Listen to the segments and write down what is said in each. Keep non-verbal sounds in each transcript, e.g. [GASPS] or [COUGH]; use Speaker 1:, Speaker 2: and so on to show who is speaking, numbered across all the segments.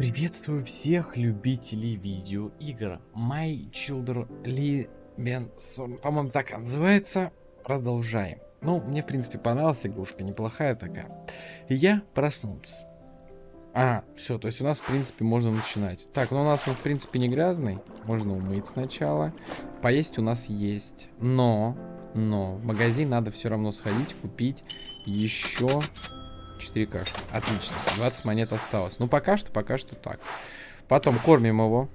Speaker 1: Приветствую всех любителей видеоигр. My Children Libenson, по-моему, так называется. Продолжаем. Ну, мне, в принципе, понравилась игрушка, неплохая такая. Я проснулся. А, все, то есть у нас, в принципе, можно начинать. Так, ну у нас он, в принципе, не грязный. Можно умыть сначала. Поесть у нас есть. Но, но, в магазин надо все равно сходить, купить еще 4 кашки. Отлично. 20 монет осталось. Ну, пока что, пока что так. Потом кормим его.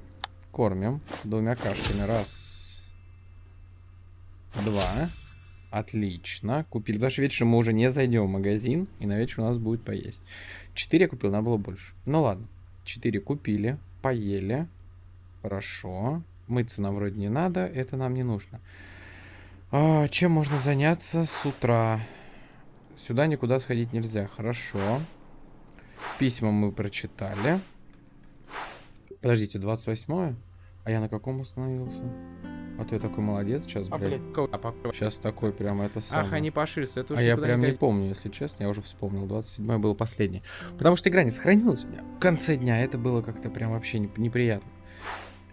Speaker 1: Кормим двумя кашками. Раз. Два. Отлично. Купили. Потому что вечером мы уже не зайдем в магазин. И на вечер у нас будет поесть. 4 я купил, надо было больше. Ну ладно. 4 купили. Поели. Хорошо. Мыться нам вроде не надо. Это нам не нужно. А, чем можно заняться с утра? Сюда никуда сходить нельзя. Хорошо. Письма мы прочитали. Подождите, 28 А я на каком остановился? А ты такой молодец сейчас, а, блядь. Сейчас такой прям это самое.
Speaker 2: Ах, они поширятся.
Speaker 1: Это а я прям не помню, если честно. Я уже вспомнил. 27 было последнее. Потому что игра не сохранилась у меня. В конце дня это было как-то прям вообще неприятно.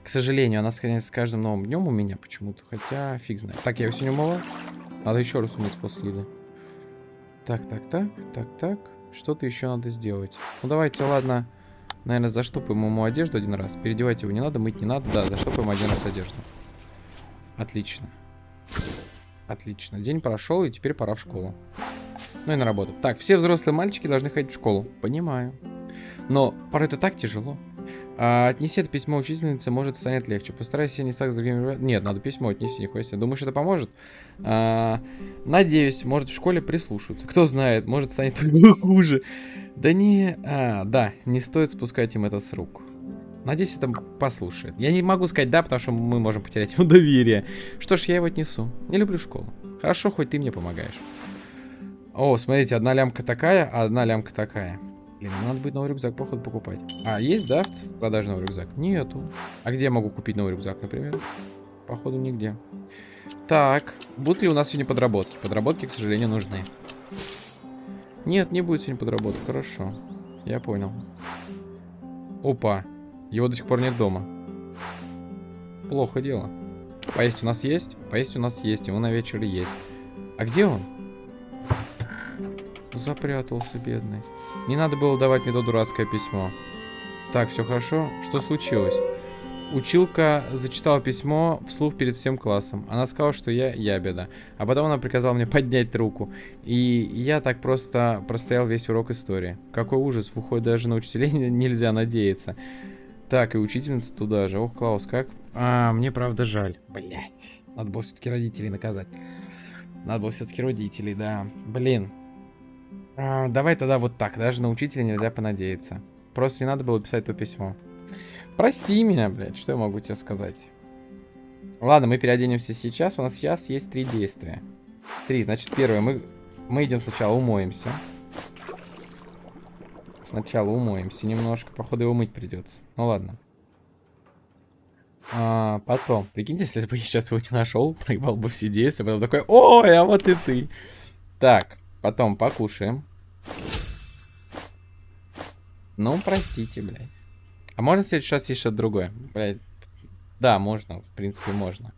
Speaker 1: К сожалению, она сохраняется с каждым новым днем у меня почему-то. Хотя фиг знает. Так, я его сегодня умыла. Надо еще раз умыть после еды. Так, так, так, так, так. Что-то еще надо сделать. Ну, давайте, ладно. Наверное, заштопаем ему одежду один раз. Переодевать его не надо, мыть не надо. Да, заштопаем один раз одежду. Отлично. Отлично. День прошел, и теперь пора в школу. Ну и на работу. Так, все взрослые мальчики должны ходить в школу. Понимаю. Но порой это так тяжело. А, отнеси это письмо учительнице, может станет легче. Постарайся не так с другими... Нет, надо письмо отнести, нихуя себе. Думаешь, это поможет? А, надеюсь, может в школе прислушаются. Кто знает, может станет [LAUGHS] хуже. Да не... А, да, не стоит спускать им это с рук. Надеюсь, это послушает. Я не могу сказать да, потому что мы можем потерять [LAUGHS] ему доверие. Что ж, я его отнесу. Не люблю школу. Хорошо, хоть ты мне помогаешь. О, смотрите, одна лямка такая, а одна лямка такая. Блин, надо будет новый рюкзак, походу, покупать. А, есть, да, в продаже новый рюкзак? Нету. А где я могу купить новый рюкзак, например? Походу, нигде. Так, будут ли у нас сегодня подработки? Подработки, к сожалению, нужны. Нет, не будет сегодня подработок. Хорошо. Я понял. Опа. Его до сих пор нет дома. Плохо дело. Поесть у нас есть? Поесть у нас есть. Ему на вечер есть. А где он? Запрятался, бедный. Не надо было давать мне то дурацкое письмо. Так, все хорошо. Что случилось? Училка зачитала письмо вслух перед всем классом. Она сказала, что я ябеда. А потом она приказала мне [LAUGHS] поднять руку. И я так просто простоял весь урок истории. Какой ужас, в уход даже на учителей [LAUGHS] нельзя надеяться. Так, и учительница туда же. Ох, Клаус, как? А, мне правда жаль. Блять. Надо было все-таки родителей наказать. Надо было все-таки родителей, да. Блин, а, давай тогда вот так. Даже на учителя нельзя понадеяться. Просто не надо было писать то письмо. Прости меня, блядь. Что я могу тебе сказать? Ладно, мы переоденемся сейчас. У нас сейчас есть три действия. Три. Значит, первое. Мы, мы идем сначала умоемся. Сначала умоемся немножко. Походу его мыть придется. Ну ладно. А, потом. Прикиньте, если бы я сейчас его не нашел, проебал бы все действия. Потом такой, ой, а вот и ты. Так. Потом покушаем. Ну, простите, блядь. А можно в следующий раз еще другое? Блядь. Да, можно, в принципе, можно.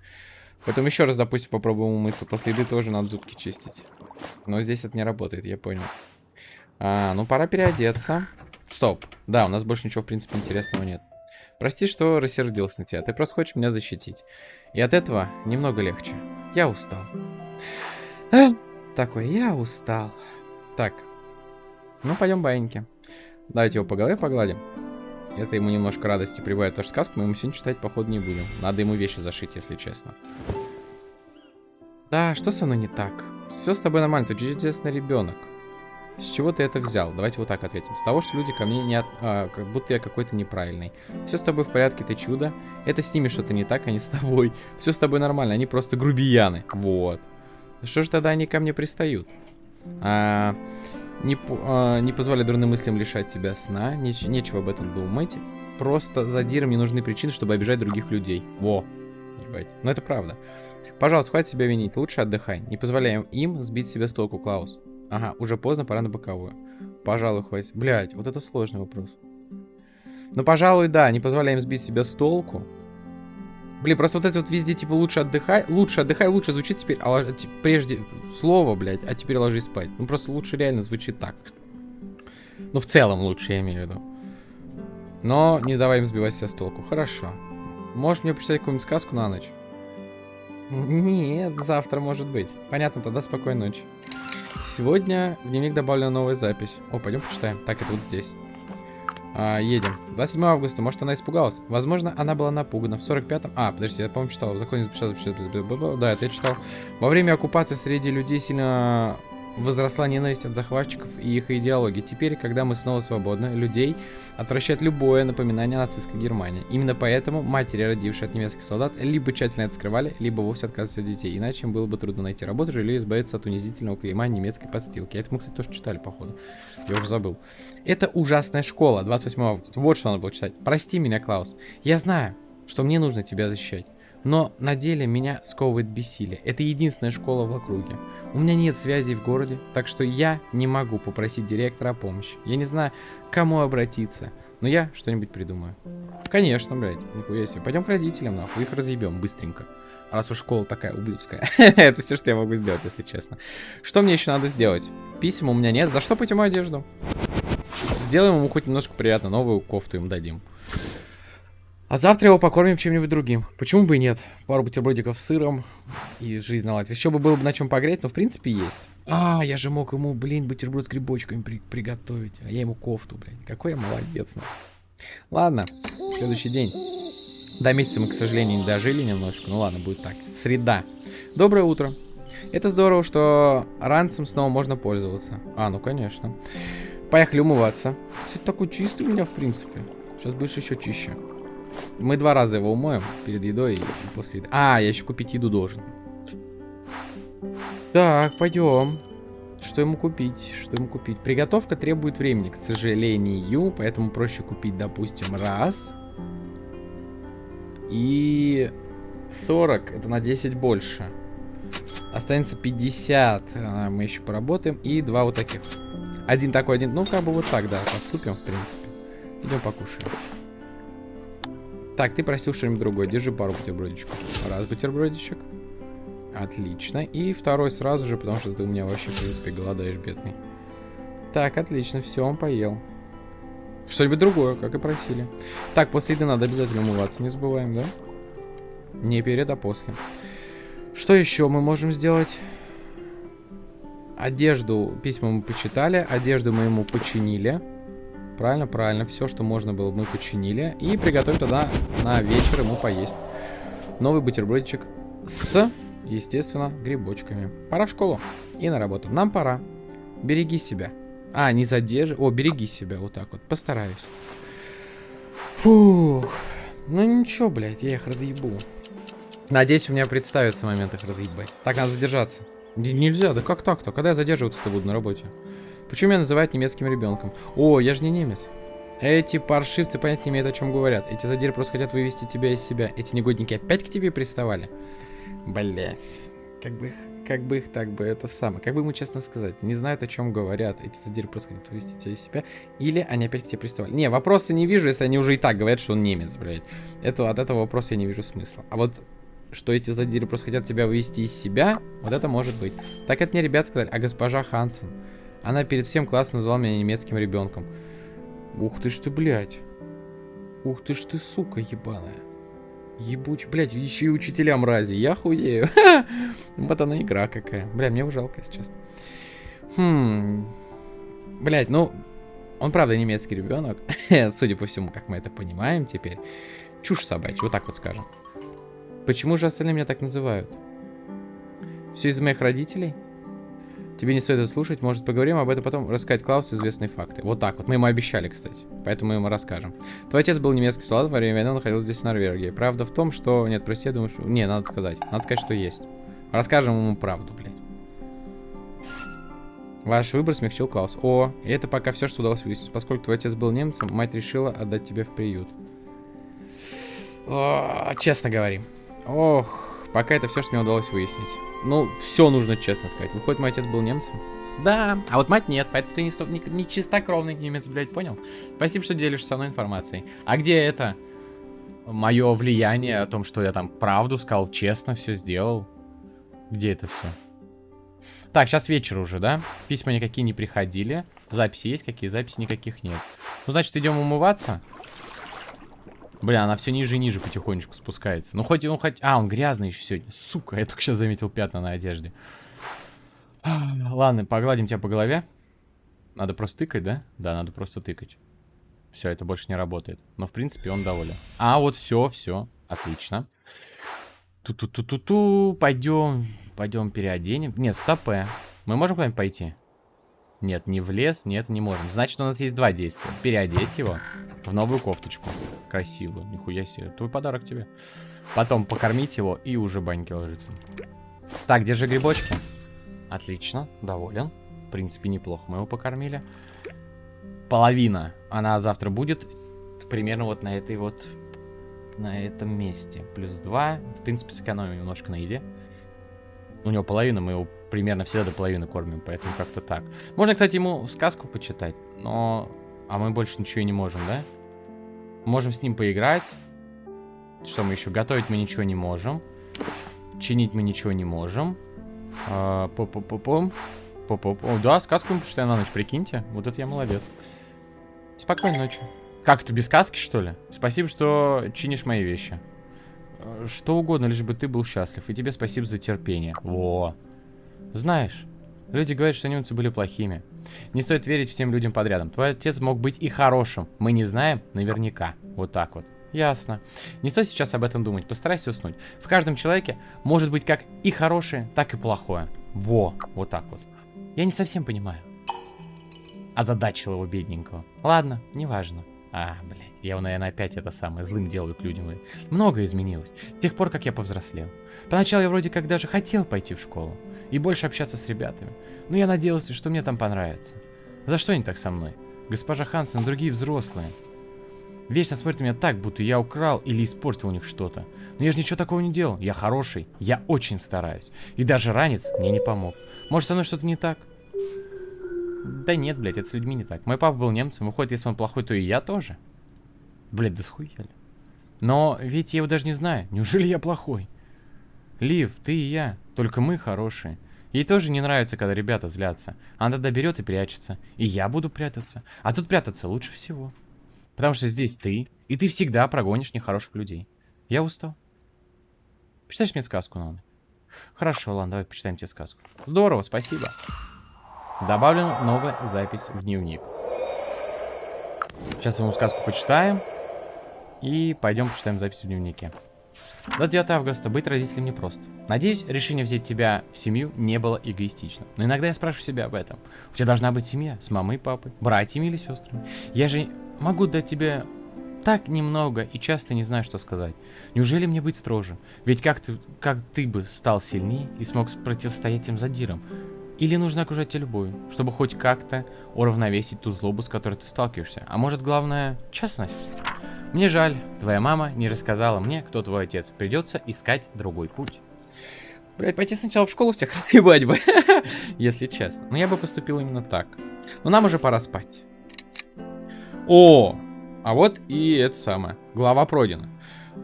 Speaker 1: Потом еще раз, допустим, попробуем умыться. После еды тоже надо зубки чистить. Но здесь это не работает, я понял. А, ну, пора переодеться. Стоп. Да, у нас больше ничего, в принципе, интересного нет. Прости, что рассердился на тебя. Ты просто хочешь меня защитить. И от этого немного легче. Я устал. Такой, я устал. Так. Ну, пойдем баиньки. Давайте его по голове погладим. Это ему немножко радости прибавит. Потому что сказку мы ему сегодня читать, походу, не будем. Надо ему вещи зашить, если честно. Да, что со мной не так? Все с тобой нормально, ты чудесный ребенок. С чего ты это взял? Давайте вот так ответим. С того, что люди ко мне не от... А, как будто я какой-то неправильный. Все с тобой в порядке, ты чудо. Это с ними что-то не так, а не с тобой. Все с тобой нормально, они просто грубияны. Вот. Что же тогда они ко мне пристают? А, не, а, не позволяй дурным мыслям лишать тебя сна. Неч, нечего об этом думать. Просто задирам не нужны причины, чтобы обижать других людей. Во. Ебать. Но это правда. Пожалуйста, хватит себя винить. Лучше отдыхай. Не позволяем им сбить себя с толку, Клаус. Ага, уже поздно, пора на боковую. Пожалуй, хватит. Блять, вот это сложный вопрос. Ну, пожалуй, да, не позволяем сбить себя с толку. Блин, просто вот это вот везде, типа, лучше отдыхай, лучше отдыхай, лучше звучит теперь, а ти- прежде слово, блядь, а теперь ложись спать. Ну, просто лучше реально звучит так. Ну, в целом лучше, я имею в виду. Но не давай им сбивать себя с толку. Хорошо. Можешь мне почитать какую-нибудь сказку на ночь? Нет, завтра может быть. Понятно, тогда спокойной ночи. Сегодня в дневник добавлена новая запись. О, пойдем почитаем. Так, это вот здесь. А, едем. 27 августа. Может, она испугалась? Возможно, она была напугана. В 45-м... А, подожди, я, по-моему, читал. В законе запрещено- Да, это я читал. Во время оккупации среди людей сильно возросла ненависть от захватчиков и их идеологии. Теперь, когда мы снова свободны, людей отвращает любое напоминание о нацистской Германии. Именно поэтому матери, родившие от немецких солдат, либо тщательно это скрывали, либо вовсе отказывались от детей. Иначе им было бы трудно найти работу или избавиться от унизительного клейма немецкой подстилки. Это мы, кстати, тоже читали, походу. Я уже забыл. Это ужасная школа, 28 августа. Вот что надо было читать. Прости меня, Клаус. Я знаю, что мне нужно тебя защищать. Но на деле меня сковывает бессилие. Это единственная школа в округе. У меня нет связей в городе, так что я не могу попросить директора о помощи. Я не знаю, к кому обратиться. Но я что-нибудь придумаю. Конечно, блядь, нихуя себе. Пойдем к родителям, нахуй, их разъебем быстренько. Раз уж школа такая ублюдская. [LAUGHS] Это все, что я могу сделать, если честно. Что мне еще надо сделать? Писем у меня нет. Заштопать ему одежду. Сделаем ему хоть немножко приятно. Новую кофту им дадим. А завтра его покормим чем-нибудь другим. Почему бы и нет? Пару бутербродиков с сыром и жизнь наладится. Еще бы было бы на чем погреть, но в принципе есть. А, я же мог ему, блин, бутерброд с грибочками при- приготовить. А я ему кофту, блин. Какой я молодец. нахуй. Ладно, следующий день. До месяца мы, к сожалению, не дожили немножко. Ну ладно, будет так. Среда. Доброе утро. Это здорово, что ранцем снова можно пользоваться. А, ну конечно. Поехали умываться. Кстати, такой чистый у меня, в принципе. Сейчас будешь еще чище. Мы два раза его умоем перед едой и после еды. А, я еще купить еду должен. Так, пойдем. Что ему купить? Что ему купить? Приготовка требует времени, к сожалению, поэтому проще купить, допустим, раз. И 40, это на 10 больше. Останется 50, а, мы еще поработаем. И два вот таких. Один такой, один, ну как бы вот так, да, поступим, в принципе. Идем покушаем. Так, ты просил что-нибудь другое. Держи пару бутербродичков. Раз бутербродичек. Отлично. И второй сразу же, потому что ты у меня вообще, в принципе, голодаешь, бедный. Так, отлично. Все, он поел. Что-нибудь другое, как и просили. Так, после еды надо обязательно умываться, не забываем, да? Не перед, а после. Что еще мы можем сделать? Одежду, письма мы почитали, одежду мы ему починили. Правильно, правильно. Все, что можно было, мы починили. И приготовим тогда на вечер ему поесть. Новый бутербродчик с, естественно, грибочками. Пора в школу и на работу. Нам пора. Береги себя. А, не задержи. О, береги себя. Вот так вот. Постараюсь. Фух. Ну ничего, блядь, я их разъебу. Надеюсь, у меня представится момент их разъебать. Так, надо задержаться. Н- нельзя, да как так-то? Когда я задерживаться-то буду на работе? Почему меня называют немецким ребенком? О, я же не немец. Эти паршивцы понять не имеют, о чем говорят. Эти задиры просто хотят вывести тебя из себя. Эти негодники опять к тебе приставали. Блять. Как бы их, как бы их так бы это самое. Как бы ему честно сказать. Не знают, о чем говорят. Эти задиры просто хотят вывести тебя из себя. Или они опять к тебе приставали. Не, вопроса не вижу, если они уже и так говорят, что он немец, блядь. Это, от этого вопроса я не вижу смысла. А вот что эти задиры просто хотят тебя вывести из себя, вот это может быть. Так это мне ребят сказали, а госпожа Хансен. Она перед всем классом назвала меня немецким ребенком. Ух ты ж ты, блядь. Ух ты ж ты, сука ебаная. Ебуть, блядь, еще и учителя мрази. Я хуею. [LAUGHS] Вот она игра какая. Бля, мне жалко, если честно. Хм. Блядь, ну, он правда немецкий ребенок. [LAUGHS] Судя по всему, как мы это понимаем теперь. Чушь собачья, вот так вот скажем. Почему же остальные меня так называют? Все из-за моих родителей? Тебе не стоит это слушать, может поговорим об этом потом, рассказать Клаусу известные факты. Вот так вот, мы ему обещали, кстати, поэтому мы ему расскажем. Твой отец был немецкий солдат, во время войны он находился здесь, в Норвегии. Правда в том, что... Нет, прости, я думаю, что... Не, надо сказать. Надо сказать, что есть. Расскажем ему правду, блядь. Ваш выбор смягчил Клаус. О, и это пока все, что удалось выяснить. Поскольку твой отец был немцем, мать решила отдать тебя в приют. О, честно говорим. Ох, пока это все, что мне удалось выяснить. Ну, все нужно честно сказать. Выходит, мой отец был немцем? Да, а вот мать нет, поэтому ты не, не, не чистокровный немец, блядь, понял? Спасибо, что делишься со мной информацией. А где это? Мое влияние о том, что я там правду сказал, честно все сделал. Где это все? Так, сейчас вечер уже, да? Письма никакие не приходили. Записи есть какие? Записи никаких нет. Ну, значит, идем умываться. Бля, она все ниже и ниже потихонечку спускается. Ну, хоть он хоть... А, он грязный еще сегодня. Сука, я только сейчас заметил пятна на одежде. [SIGHS] Ладно, погладим тебя по голове. Надо просто тыкать, да? Да, надо просто тыкать. Все, это больше не работает. Но, в принципе, он доволен. А, вот все, все. Отлично. Ту-ту-ту-ту-ту. Пойдем. Пойдем переоденем. Нет, стопе. Мы можем куда-нибудь пойти? Нет, не в лес, нет, не можем. Значит, у нас есть два действия. Переодеть его в новую кофточку. Красивую, нихуя себе. Твой подарок тебе. Потом покормить его и уже баньки ложиться. Так, где же грибочки? Отлично, доволен. В принципе, неплохо мы его покормили. Половина. Она завтра будет примерно вот на этой вот... На этом месте. Плюс два. В принципе, сэкономим немножко на еде. У него половина, мы его примерно всегда до половины кормим, поэтому как-то так. Можно, кстати, ему сказку почитать, но... А мы больше ничего и не можем, да? Можем с ним поиграть. Что мы еще? Готовить мы ничего не можем. Чинить мы ничего не можем. А, По-по-по-пом. По-по-по. Да, сказку мы почитаем на ночь, прикиньте. Вот это я молодец. Спокойной ночи. Как это, без сказки, что ли? Спасибо, что чинишь мои вещи. Э, Что угодно, лишь бы ты был счастлив. И тебе спасибо за терпение. Во. Знаешь, люди говорят, что немцы были плохими. Не стоит верить всем людям подрядом. Твой отец мог быть и хорошим. Мы не знаем наверняка. Вот так вот. Ясно. Не стоит сейчас об этом думать. Постарайся уснуть. В каждом человеке может быть как и хорошее, так и плохое. Во. Вот так вот. Я не совсем понимаю. Озадачил его бедненького. Ладно, неважно. А, блядь, я наверное, опять это самое злым делаю к людям. Много изменилось. С тех пор, как я повзрослел. Поначалу я вроде как даже хотел пойти в школу. И больше общаться с ребятами. Но я надеялся, что мне там понравится. За что они так со мной? Госпожа Хансен и другие взрослые. Вечно смотрят на меня так, будто я украл или испортил у них что-то. Но я же ничего такого не делал. Я хороший. Я очень стараюсь. И даже ранец мне не помог. Может, со мной что-то не так? Да нет, блядь, это с людьми не так. Мой папа был немцем, выходит, если он плохой, то и я тоже. Блядь, да схуяли. Но ведь я его даже не знаю. Неужели я плохой? Лив, ты и я. Только мы хорошие. Ей тоже не нравится, когда ребята злятся. Она тогда берет и прячется. И я буду прятаться. А тут прятаться лучше всего. Потому что здесь ты, и ты всегда прогонишь нехороших людей. Я устал. Почитаешь мне сказку надо? Хорошо, ладно, давай почитаем тебе сказку. Здорово, спасибо. Добавлена новая запись в дневник. Сейчас ему сказку почитаем. И пойдем почитаем запись в дневнике. 29 августа. Быть родителем непросто. Надеюсь, решение взять тебя в семью не было эгоистичным. Но иногда я спрашиваю себя об этом. У тебя должна быть семья с мамой и папой, братьями или сестрами. Я же могу дать тебе так немного и часто не знаю, что сказать. Неужели мне быть строже? Ведь как ты, как ты бы стал сильнее и смог противостоять тем задирам? Или нужно окружать тебя любовью, чтобы хоть как-то уравновесить ту злобу, с которой ты сталкиваешься? А может, главное, честность? Мне жаль, твоя мама не рассказала мне, кто твой отец. Придется искать другой путь. Блять, пойти сначала в школу всех [LAUGHS] ебать бы, [LAUGHS] если честно. Но я бы поступил именно так. Но нам уже пора спать. О, а вот и это самое. Глава пройдена.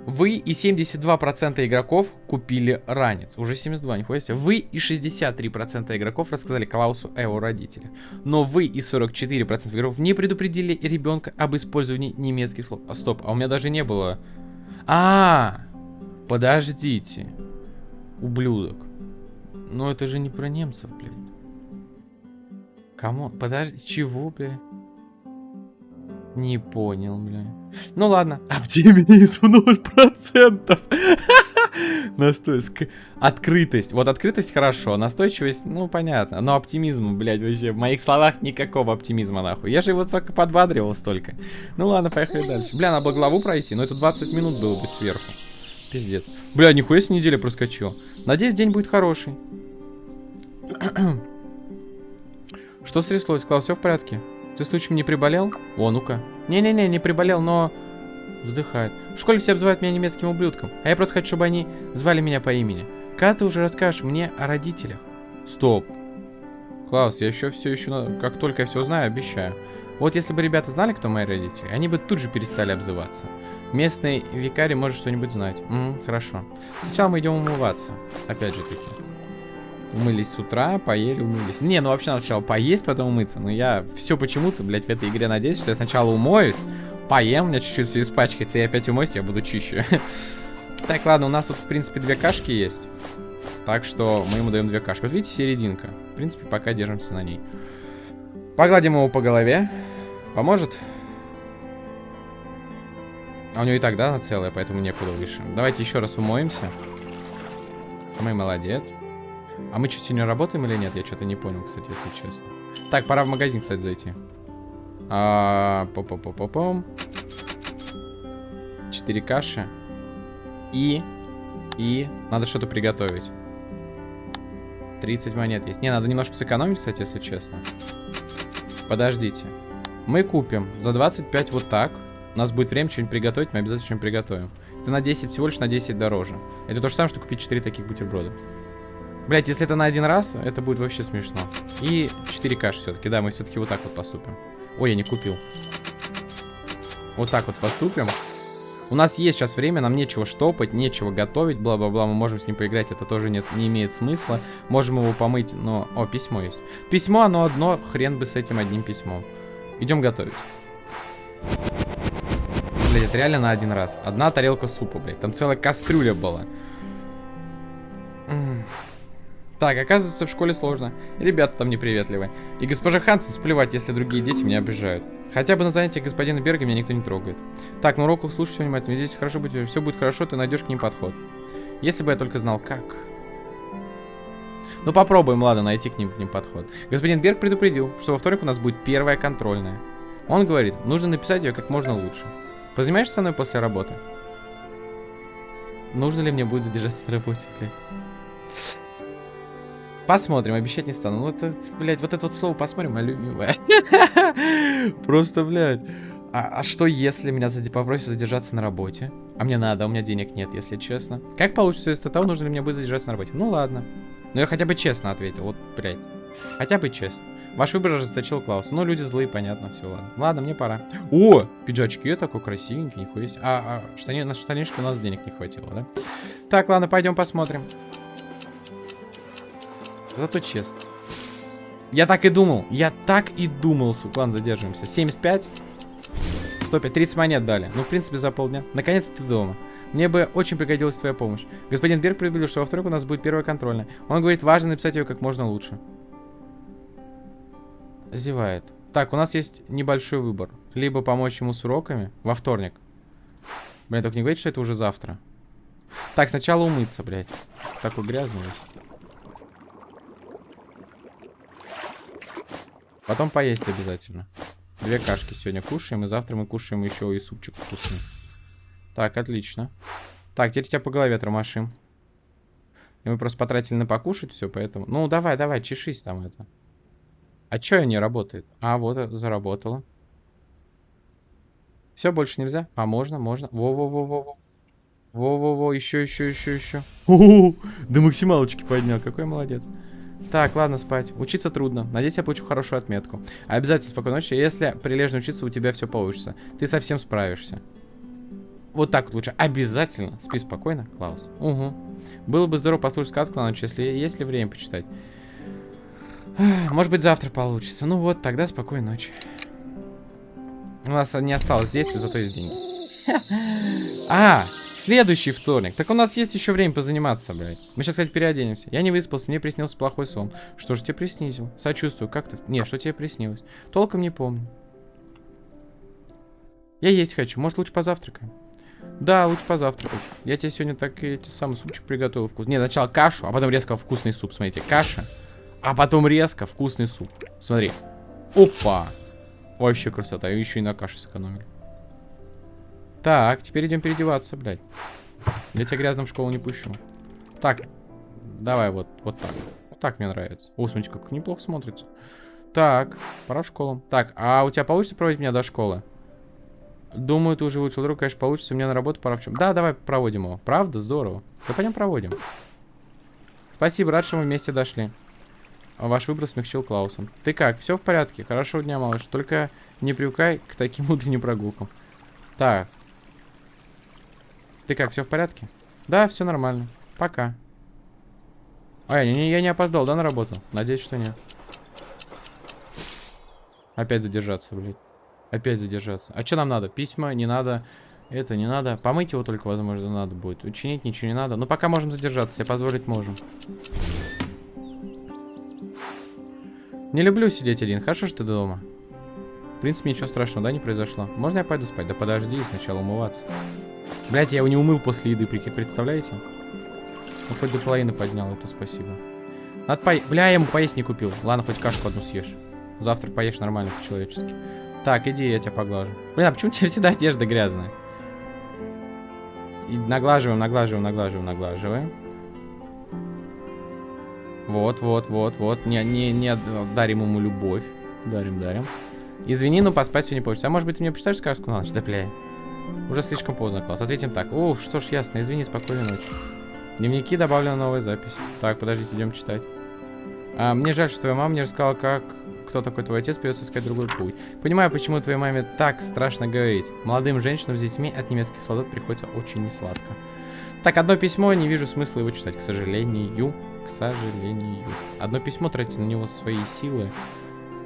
Speaker 1: Вы и 72% игроков купили ранец. Уже 72, нихуя себе. Вы и 63% игроков рассказали Клаусу о его родителях. Но вы и 44% игроков не предупредили ребенка об использовании немецких слов. А стоп, а у меня даже не было... А, подождите. Ублюдок. Но это же не про немцев, блядь. Кому? Подожди, чего, блядь? Не понял, бля. Ну ладно. Оптимизм 0%. [LAUGHS] Настойчивость. Открытость. Вот открытость хорошо. Настойчивость, ну понятно. Но оптимизм, блядь, вообще. В моих словах никакого оптимизма, нахуй. Я же его только подбадривал столько. Ну ладно, поехали дальше. Бля, надо было главу пройти, но это 20 минут было бы сверху. Пиздец. Бля, нихуя с неделя проскочил. Надеюсь, день будет хороший. [CLEARS THROAT] Что стряслось? Класс, все в порядке? Ты случаем не приболел? О, ну-ка. Не-не-не, не приболел, но... Вздыхает. В школе все обзывают меня немецким ублюдком, а я просто хочу, чтобы они звали меня по имени. Когда ты уже расскажешь мне о родителях? Стоп. Клаус, я еще все еще, как только я все знаю, обещаю. Вот если бы ребята знали, кто мои родители, они бы тут же перестали обзываться. Местный викарий может что-нибудь знать. М хорошо. Сначала мы идем умываться. Опять же таки. Умылись с утра, поели, умылись. Не, ну вообще надо сначала поесть, потом умыться. Но я все почему-то, блядь, в этой игре надеюсь, что я сначала умоюсь, поем, у меня чуть-чуть все испачкается, и опять умоюсь, я буду чище. [LAUGHS] Так, ладно, у нас тут, в принципе, две кашки есть. Так что мы ему даем две кашки. Вот видите, серединка. В принципе, пока держимся на ней. Погладим его по голове. Поможет? А у него и так, да, она целая, поэтому некуда выше. Давайте еще раз умоемся. Мы молодец. А мы что, сегодня работаем или нет? Я что-то не понял, кстати, если честно. Так, пора в магазин, кстати, зайти. А, по по по по пом Четыре каши. И... И... Надо что-то приготовить. 30 монет есть. Не, надо немножко сэкономить, кстати, если честно. Подождите. Мы купим за 25 вот так. У нас будет время что-нибудь приготовить, мы обязательно что-нибудь приготовим. Это на 10 всего лишь на 10 дороже. Это то же самое, что купить 4 таких бутерброда. Блять, если это на один раз, это будет вообще смешно. И 4 каши все-таки. Да, мы все-таки вот так вот поступим. Ой, я не купил. Вот так вот поступим. У нас есть сейчас время, нам нечего штопать, нечего готовить, бла-бла-бла, мы можем с ним поиграть, это тоже нет, не имеет смысла. Можем его помыть, но... О, письмо есть. Письмо, оно одно, хрен бы с этим одним письмом. Идем готовить. Блять, это реально на один раз. Одна тарелка супа, блядь. Там целая кастрюля была. Так, оказывается, в школе сложно. И ребята там неприветливые. И госпожа Хансен сплевать, если другие дети меня обижают. Хотя бы на занятиях господина Берга меня никто не трогает. Так, на уроках слушай все внимательно. Здесь хорошо будет, все будет хорошо, ты найдешь к ним подход. Если бы я только знал, как. Ну попробуем, ладно, найти к ним, к ним подход. Господин Берг предупредил, что во вторник у нас будет первая контрольная. Он говорит, нужно написать ее как можно лучше. Позанимаешься со мной после работы? Нужно ли мне будет задержаться на работе? Посмотрим, обещать не стану. Ну, это, блядь, вот это вот слово посмотрим, мое любимое. [LAUGHS] Просто, блядь. А, а что, если меня попросят задержаться на работе? А мне надо, у меня денег нет, если честно. Как получится из того, нужно ли мне будет задержаться на работе? Ну ладно. Но я хотя бы честно ответил, вот, блядь. Хотя бы честно. Ваш выбор ожесточил Клаус. Ну, люди злые, понятно, все, ладно. Ладно, мне пора. О, пиджачки такой красивенький, нихуя себе. А, а штани, на штанишки у нас денег не хватило, да? Так, ладно, пойдем посмотрим. Зато честно. Я так и думал. Я так и думал, сука. Ладно, задерживаемся. 75. 105. 30 монет дали. Ну, в принципе, за полдня. Наконец-то ты дома. Мне бы очень пригодилась твоя помощь. Господин Берг предупредил, что во вторник у нас будет первая контрольная. Он говорит, важно написать ее как можно лучше. Зевает. Так, у нас есть небольшой выбор. Либо помочь ему с уроками во вторник. Блин, только не говорите, что это уже завтра. Так, сначала умыться, блядь. Такой грязный Потом поесть обязательно. Две кашки сегодня кушаем, и завтра мы кушаем еще и супчик вкусный. Так, отлично. Так, теперь тебя по голове тормошим. И мы просто потратили на покушать все, поэтому... Ну, давай, давай, чешись там это. А что не работает? А, вот, э, заработало. Все, больше нельзя? А, можно, можно. Во-во-во-во-во. Во-во-во, еще, еще, еще, еще. О, до максималочки поднял. Какой молодец. Так, ладно, спать. Учиться трудно. Надеюсь, я получу хорошую отметку. Обязательно спокойной ночи. Если прилежно учиться, у тебя все получится. Ты совсем справишься. Вот так вот лучше. Обязательно. Спи спокойно, Клаус. Угу. Было бы здорово послушать сказку на ночь, если есть ли время почитать. Может быть, завтра получится. Ну вот, тогда спокойной ночи. У нас не осталось действий, зато есть деньги. [LAUGHS] А, Следующий вторник. Так у нас есть еще время позаниматься, блядь. Мы сейчас, кстати, переоденемся. Я не выспался, мне приснился плохой сон. Что же тебе приснился? Сочувствую, как ты? Не, что тебе приснилось? Толком не помню. Я есть хочу. Может, лучше позавтракаем? Да, лучше позавтракать. Я тебе сегодня так эти самый супчик приготовил вкус. Не, сначала кашу, а потом резко вкусный суп. Смотрите, каша, а потом резко вкусный суп. Смотри. Опа. Вообще красота. Еще и на каше сэкономили. Так, теперь идем переодеваться, блядь. Я тебя грязным в школу не пущу. Так, давай вот, вот так. Вот так мне нравится. О, смотрите, как неплохо смотрится. Так, пора в школу. Так, а у тебя получится проводить меня до школы? Думаю, ты уже выучил друг, конечно, получится. Мне на работу пора в чем. Да, давай проводим его. Правда? Здорово. Да пойдем проводим. Спасибо, рад, что мы вместе дошли. ваш выбор смягчил Клаусом. Ты как? Все в порядке? Хорошего дня, малыш. Только не привыкай к таким утренним прогулкам. Так. Ты как, все в порядке? Да, все нормально. Пока. А, я не, я не опоздал, да, на работу? Надеюсь, что нет. Опять задержаться, блядь. Опять задержаться. А что нам надо? Письма не надо. Это не надо. Помыть его только, возможно, надо будет. Учинить ничего не надо. Но пока можем задержаться, себе позволить можем. Не люблю сидеть один. Хорошо, что ты дома. В принципе, ничего страшного, да, не произошло. Можно я пойду спать? Да подожди, сначала умываться. Блять, я его не умыл после еды, представляете? Ну, хоть до половины поднял, это спасибо. Надо по... Бля, я ему поесть не купил. Ладно, хоть кашку одну съешь. Завтра поешь нормально, по-человечески. Так, иди, я тебя поглажу. Блин, а почему у тебя всегда одежда грязная? И наглаживаем, наглаживаем, наглаживаем, наглаживаем. Вот, вот, вот, вот. Не, не, не дарим ему любовь. Дарим, дарим. Извини, но поспать сегодня не получится. А может быть, ты мне почитаешь сказку на ночь? Да, бля. Уже слишком поздно, класс. Ответим так. Ух, что ж, ясно. Извини, спокойной ночи. Дневники добавлена новая запись. Так, подождите, идем читать. А, мне жаль, что твоя мама не рассказала, как кто такой твой отец, придется искать другой путь. Понимаю, почему твоей маме так страшно говорить. Молодым женщинам с детьми от немецких солдат приходится очень несладко. Так, одно письмо, не вижу смысла его читать, к сожалению. К сожалению. Одно письмо, тратить на него свои силы.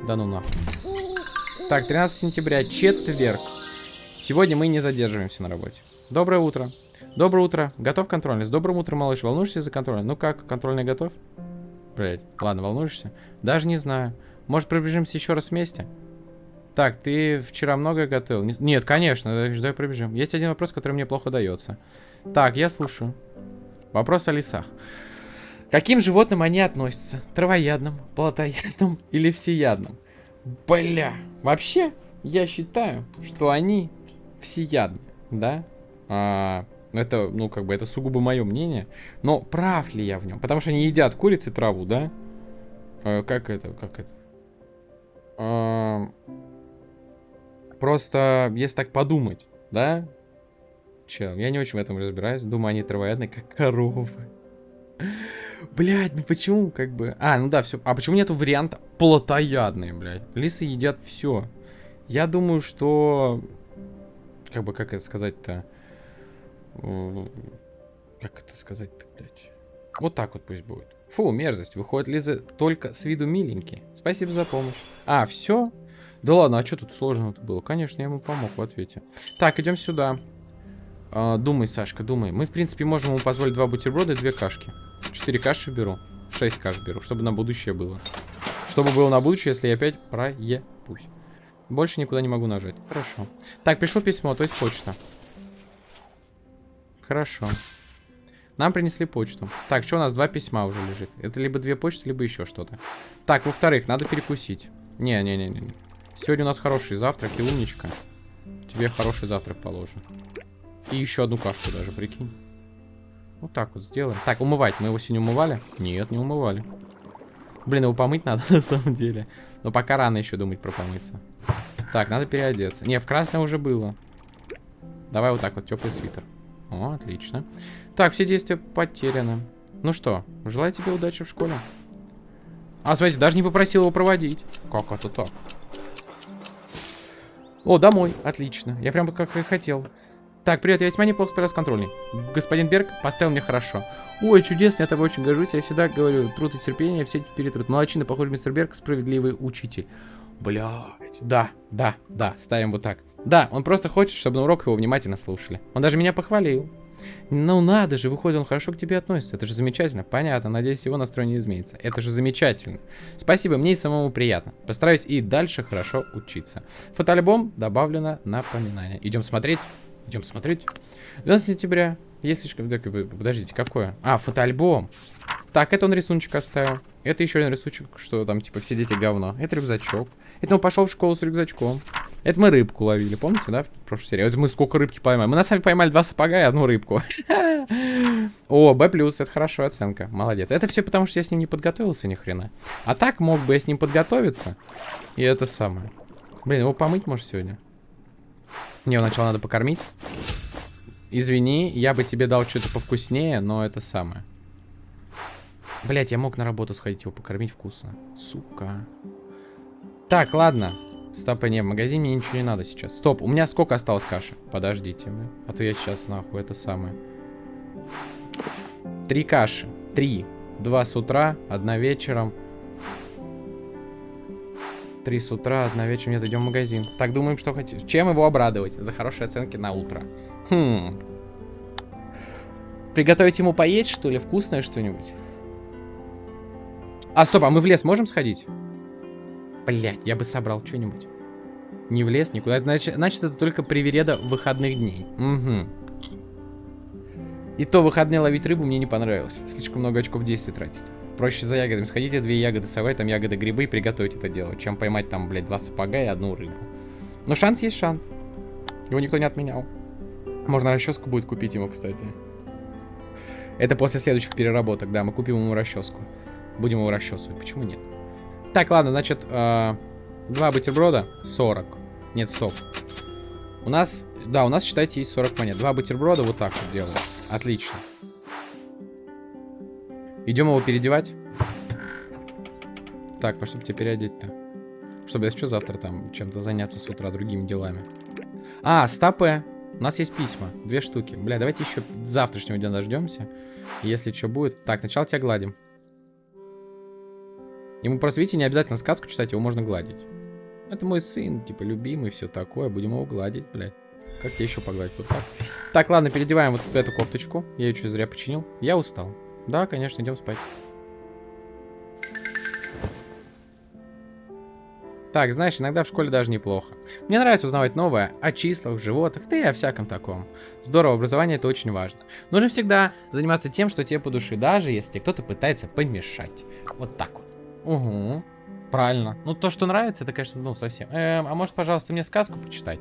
Speaker 1: Да ну нахуй. Так, 13 сентября, четверг. Сегодня мы не задерживаемся на работе. Доброе утро. Доброе утро. Готов контрольный? С добрым утром, малыш. Волнуешься за контрольный? Ну как, контрольный готов? Блять, ладно, волнуешься? Даже не знаю. Может, пробежимся еще раз вместе? Так, ты вчера многое готовил? Нет, конечно, давай пробежим. Есть один вопрос, который мне плохо дается. Так, я слушаю. Вопрос о лесах. Каким животным они относятся? Травоядным, плотоядным или всеядным? Бля, вообще, я считаю, что они всеядны, да? А, это, ну, как бы, это сугубо мое мнение. Но прав ли я в нем? Потому что они едят курицы траву, да? А, как это, как это? А, просто, если так подумать, да? Чел, я не очень в этом разбираюсь. Думаю, они травоядные, как коровы. Блять, ну почему, как бы... А, ну да, все. А почему нету варианта плотоядные, блядь? Лисы едят все. Я думаю, что... Как бы, как это сказать-то? Как это сказать-то, блядь? Вот так вот пусть будет. Фу, мерзость. Выходит, Лиза только с виду миленький. Спасибо за помощь. А, все? Да ладно, а что тут сложного-то было? Конечно, я ему помог в ответе. Так, идем сюда. А, думай, Сашка, думай. Мы, в принципе, можем ему позволить два бутерброда и две кашки. Четыре каши беру. Шесть каш беру, чтобы на будущее было. Чтобы было на будущее, если я опять проебусь. Больше никуда не могу нажать. Хорошо. Так, пришло письмо, то есть почта. Хорошо. Нам принесли почту. Так, что у нас? Два письма уже лежит. Это либо две почты, либо еще что-то. Так, во-вторых, надо перекусить. Не-не-не-не. Сегодня у нас хороший завтрак, и умничка. Тебе хороший завтрак положим. И еще одну кашку даже, прикинь. Вот так вот сделаем. Так, умывать. Мы его сегодня умывали? Нет, не умывали. Блин, его помыть надо [LAUGHS] на самом деле. Но пока рано еще думать про помыться. Так, надо переодеться. Не, в красное уже было. Давай вот так вот, теплый свитер. О, отлично. Так, все действия потеряны. Ну что, желаю тебе удачи в школе. А, смотрите, даже не попросил его проводить. Как это так? О, домой. Отлично. Я прям как и хотел. Так, привет, я весьма неплохо справился с контрольной. Господин Берг поставил мне хорошо. Ой, чудесно, я тобой очень горжусь. Я всегда говорю, труд и терпение, все перетрут. Молодчина, похоже, мистер Берг, справедливый учитель. Блять, да, да, да, ставим вот так. Да, он просто хочет, чтобы на урок его внимательно слушали. Он даже меня похвалил. Ну надо же, выходит, он хорошо к тебе относится. Это же замечательно. Понятно, надеюсь, его настрой не изменится. Это же замечательно. Спасибо, мне и самому приятно. Постараюсь и дальше хорошо учиться. Фотоальбом добавлено напоминание. Идем смотреть. Идем смотреть. 12 сентября. Есть слишком... Подождите, какое? А, фотоальбом. Так, это он рисуночек оставил. Это еще один рисунок, что там, типа, все дети говно. Это рюкзачок. Это он пошел в школу с рюкзачком. Это мы рыбку ловили, помните, да, в прошлой серии? Вот мы сколько рыбки поймали. Мы на самом деле поймали два сапога и одну рыбку. [LAUGHS] О, Б+, это хорошая оценка. Молодец. Это все потому, что я с ним не подготовился ни хрена. А так мог бы я с ним подготовиться. И это самое. Блин, его помыть можешь сегодня? Не, сначала надо покормить. Извини, я бы тебе дал что-то повкуснее, но это самое. Блять, я мог на работу сходить, его покормить вкусно. Сука. Так, ладно. Стопа, не, в магазине мне ничего не надо сейчас. Стоп, у меня сколько осталось каши? Подождите, бля. А то я сейчас, нахуй, это самое. Три каши. Три. Два с утра, одна вечером. Три с утра, одна вечером. Нет, идем в магазин. Так, думаем, что хотим. Чем его обрадовать? За хорошие оценки на утро. Хм. Приготовить ему поесть, что ли? Вкусное что-нибудь? А, стоп, а мы в лес можем сходить? Блять, я бы собрал что-нибудь. Не в лес, никуда. Значит, значит, это только привереда выходных дней. Угу. И то выходные ловить рыбу мне не понравилось. Слишком много очков действия тратить. Проще за ягодами сходите, две ягоды совать, там ягоды грибы и приготовить это дело, чем поймать там, блядь, два сапога и одну рыбу. Но шанс есть шанс. Его никто не отменял. Можно расческу будет купить ему, кстати. Это после следующих переработок, да, мы купим ему расческу. Будем его расчесывать, почему нет? Так, ладно, значит, э, два бутерброда, 40. Нет, стоп. У нас, да, у нас, считайте, есть 40 монет. Два бутерброда вот так вот делаю. Отлично. Идем его переодевать. Так, во что бы тебе переодеть-то? Чтобы если что, завтра там чем-то заняться с утра другими делами. А, стопе. У нас есть письма. Две штуки. Бля, давайте еще завтрашнего дня дождемся. Если что будет. Так, сначала тебя гладим. Ему просто, видите, не обязательно сказку читать, его можно гладить. Это мой сын, типа, любимый, все такое. Будем его гладить, блядь. Как тебе еще погладить? Вот так. Так, ладно, переодеваем вот эту кофточку. Я ее чуть зря починил. Я устал. Да, конечно, идем спать. Так, знаешь, иногда в школе даже неплохо. Мне нравится узнавать новое о числах, животных, да и о всяком таком. Здорово, образование это очень важно. Нужно всегда заниматься тем, что тебе по душе, даже если кто-то пытается помешать. Вот так вот. Угу. Правильно. Ну, то, что нравится, это, конечно, ну, совсем. Эм, а может, пожалуйста, мне сказку почитать?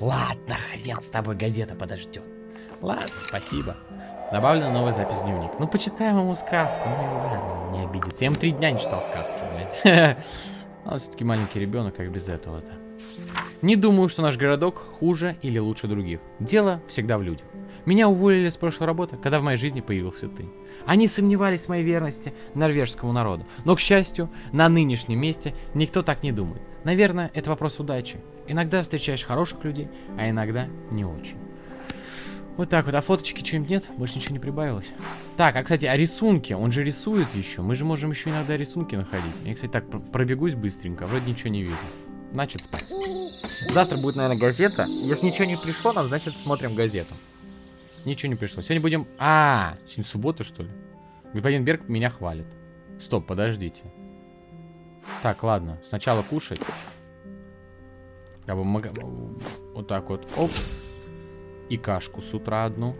Speaker 1: Ладно, хрен с тобой, газета подождет. Ладно, спасибо. Добавлена новая запись в дневник. Ну, почитаем ему сказку. Ну, не обидится. Я ему три дня не читал сказки, блядь. [LAUGHS] Он все-таки маленький ребенок, как без этого-то. Не думаю, что наш городок хуже или лучше других. Дело всегда в людях. Меня уволили с прошлой работы, когда в моей жизни появился ты. Они сомневались в моей верности норвежскому народу. Но, к счастью, на нынешнем месте никто так не думает. Наверное, это вопрос удачи. Иногда встречаешь хороших людей, а иногда не очень. Вот так вот. А фоточки что-нибудь нет? Больше ничего не прибавилось. Так, а, кстати, а рисунки? Он же рисует еще. Мы же можем еще иногда рисунки находить. Я, кстати, так пробегусь быстренько. Вроде ничего не вижу. Значит, спать. Завтра будет, наверное, газета. Если ничего не пришло нам, значит, смотрим газету. Ничего не пришло. Сегодня будем... А, сегодня суббота, что ли? Господин Берг меня хвалит. Стоп, подождите. Так, ладно. Сначала кушать. Как бы мог... Вот так вот. Оп. И кашку с утра одну.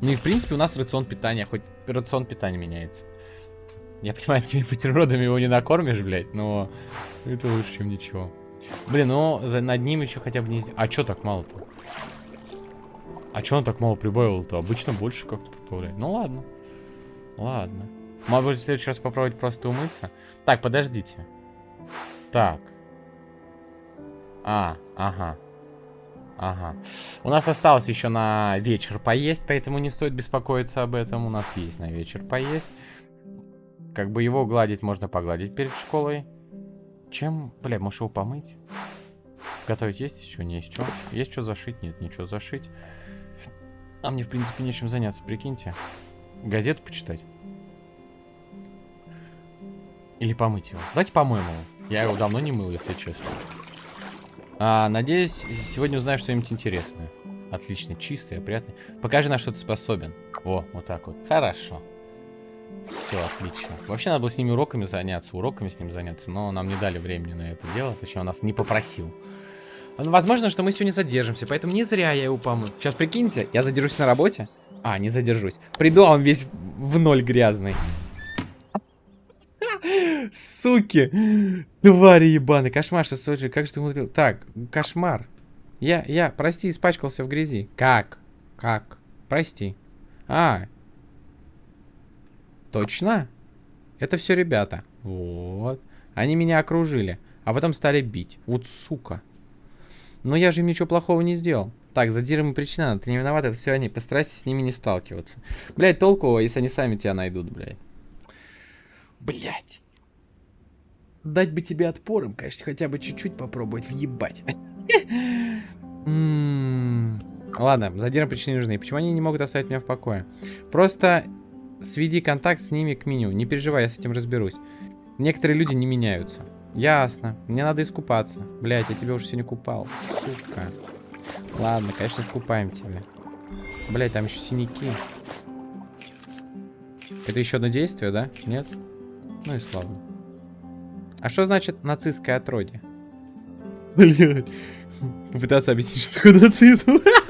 Speaker 1: Ну и в принципе у нас рацион питания. Хоть рацион питания меняется. Я понимаю, этими бутербродами его не накормишь, блядь, но это лучше, чем ничего. Блин, ну над ним еще хотя бы не... А чё так мало-то? А чё он так мало прибавил-то? Обычно больше как-то прибавляет. Ну ладно. Ладно. Могу в следующий раз попробовать просто умыться. Так, подождите. Так. А, ага. Ага. У нас осталось еще на вечер поесть, поэтому не стоит беспокоиться об этом. У нас есть на вечер поесть. Как бы его гладить можно погладить перед школой. Чем? Бля, можешь его помыть? Готовить есть еще? Не есть что? Есть что зашить? Нет, ничего зашить. А мне, в принципе, нечем заняться, прикиньте. Газету почитать. Или помыть его. Давайте помоем его. Я его давно не мыл, если честно. А, надеюсь, сегодня узнаю что-нибудь интересное. Отлично, чистый, опрятный. Покажи, на что ты способен. О, вот так вот. Хорошо. Все, отлично. Вообще надо было с ними уроками заняться, уроками с ним заняться, но нам не дали времени на это дело, точнее, он нас не попросил. Возможно, что мы сегодня задержимся, поэтому не зря я его помыл. Сейчас прикиньте, я задержусь на работе. А, не задержусь. Приду, а он весь в ноль грязный. Суки. Твари ебаные. Кошмар, что слушай, как же ты умудрил? Так, кошмар. Я, я, прости, испачкался в грязи. Как? Как? Прости. А. Точно? Это все ребята. Вот. Они меня окружили, а потом стали бить. Вот сука. Но я же им ничего плохого не сделал. Так, задиром и причина, ты не виноват, это все они. Постарайся с ними не сталкиваться. Блять, толку, если они сами тебя найдут, блядь. Блять. Дать бы тебе отпором, конечно, хотя бы чуть-чуть попробовать въебать. М-м-м. Ладно, задиры причины нужны. Почему они не могут оставить меня в покое? Просто сведи контакт с ними к меню. Не переживай, я с этим разберусь. Некоторые люди не меняются. Ясно. Мне надо искупаться. Блять, я тебя уже сегодня купал. Сука. Ладно, конечно, искупаем тебя. Блять, там еще синяки. Это еще одно действие, да? Нет? Ну и славно. А что значит нацистское отродье? Блять. Попытаться объяснить, что такое нацизм. [LAUGHS]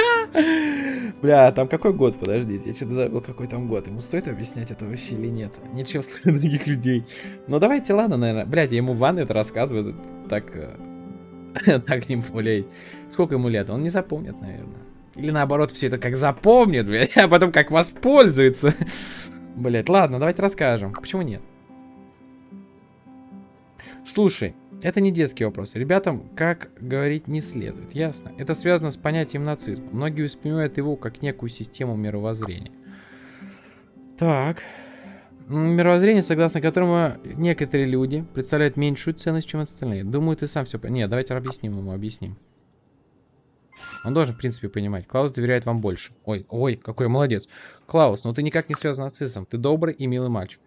Speaker 1: Бля, там какой год, подождите, я что-то забыл, какой там год. Ему стоит объяснять это вообще или нет? Ничего слышать [LAUGHS] других людей. Ну давайте, ладно, наверное. Блядь, я ему в ванной это рассказываю, так... Э, [LAUGHS] так не блядь. Сколько ему лет? Он не запомнит, наверное. Или наоборот, все это как запомнит, блядь, [LAUGHS] а потом как воспользуется. Блядь, ладно, давайте расскажем. Почему нет? Слушай, это не детский вопрос. Ребятам, как говорить, не следует. Ясно? Это связано с понятием нацизм. Многие воспринимают его как некую систему мировоззрения. Так. Мировоззрение, согласно которому некоторые люди представляют меньшую ценность, чем остальные. Думаю, ты сам все... Нет, давайте объясним ему, объясним. Он должен, в принципе, понимать. Клаус доверяет вам больше. Ой, ой, какой молодец. Клаус, ну ты никак не связан с нацизмом. Ты добрый и милый мальчик.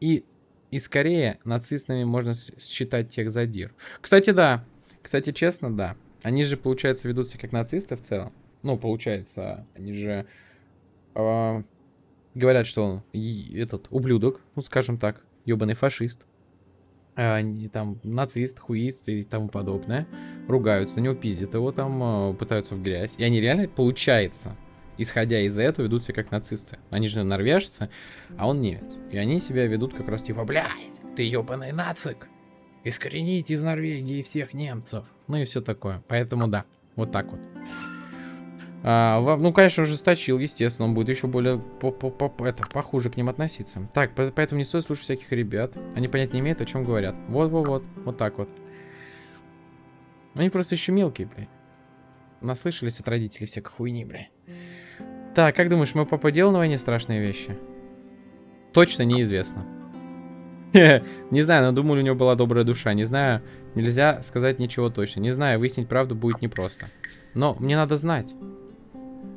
Speaker 1: И и скорее нацистами можно считать тех задир. Кстати, да. Кстати, честно, да. Они же, получается, ведут себя как нацисты в целом. Ну, получается, они же э, говорят, что он этот ублюдок, ну, скажем так, ебаный фашист. Они там нацист, хуист и тому подобное. Ругаются на него, пиздят его там, э, пытаются в грязь. И они реально, получается, исходя из этого, ведут себя как нацисты. Они же норвежцы, а он немец. И они себя ведут как раз типа, блядь, ты ебаный нацик. Искоренить из Норвегии всех немцев. Ну и все такое. Поэтому да, вот так вот. А, ну, конечно, ужесточил, естественно, он будет еще более по -по -по это, похуже к ним относиться. Так, поэтому не стоит слушать всяких ребят. Они понять не имеют, о чем говорят. Вот-вот-вот, вот так вот. Они просто еще мелкие, блядь. Наслышались от родителей всякой хуйни, блядь. Так, как думаешь, мой папа делал на войне страшные вещи? Точно неизвестно. [LAUGHS] Не знаю, но думаю, у него была добрая душа. Не знаю, нельзя сказать ничего точно. Не знаю, выяснить правду будет непросто. Но мне надо знать.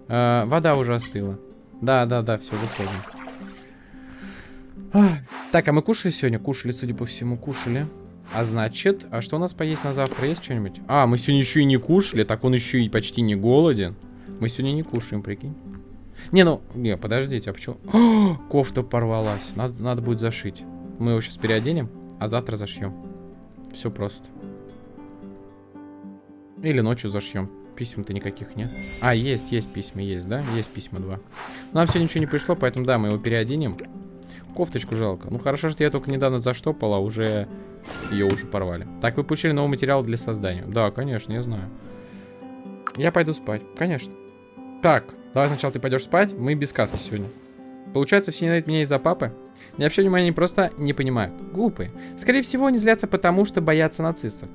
Speaker 1: Э, вода уже остыла. Да, да, да, все, выходим. Так, а мы кушали сегодня? Кушали, судя по всему, кушали. А значит, а что у нас поесть на завтра? Есть что-нибудь? А, мы сегодня еще и не кушали, так он еще и почти не голоден. Мы сегодня не кушаем, прикинь. Не, ну, не, подождите, а почему? О, [GASPS] кофта порвалась. Надо, надо будет зашить. Мы его сейчас переоденем, а завтра зашьем. Все просто. Или ночью зашьем. Писем-то никаких нет. А, есть, есть письма, есть, да? Есть письма два. Нам все ничего не пришло, поэтому да, мы его переоденем. Кофточку жалко. Ну хорошо, что я только недавно заштопал, а уже ее уже порвали. Так, вы получили новый материал для создания. Да, конечно, я знаю. Я пойду спать, конечно. Так, давай сначала ты пойдешь спать, мы без сказки сегодня. Получается, все ненавидят меня из-за папы? Не вообще внимания они просто не понимают. Глупые. Скорее всего, они злятся потому, что боятся нацистов.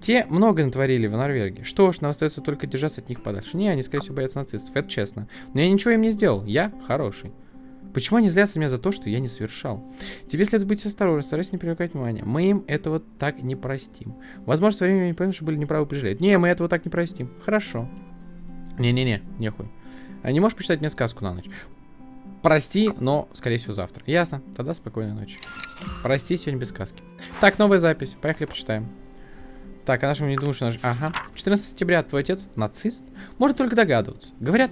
Speaker 1: Те много натворили в Норвегии. Что ж, нам остается только держаться от них подальше. Не, они, скорее всего, боятся нацистов, это честно. Но я ничего им не сделал. Я хороший. Почему они злятся меня за то, что я не совершал? Тебе следует быть осторожным, старайся не привлекать внимания. Мы им этого так не простим. Возможно, со временем они поймут, что были неправы прижали. Не, мы этого так не простим. Хорошо. Не-не-не, нехуй. А не можешь почитать мне сказку на ночь? Прости, но, скорее всего, завтра. Ясно. Тогда спокойной ночи. Прости, сегодня без сказки. Так, новая запись. Поехали, почитаем. Так, а нашим не думаешь, наш... Ага. 14 сентября твой отец нацист? Может только догадываться. Говорят,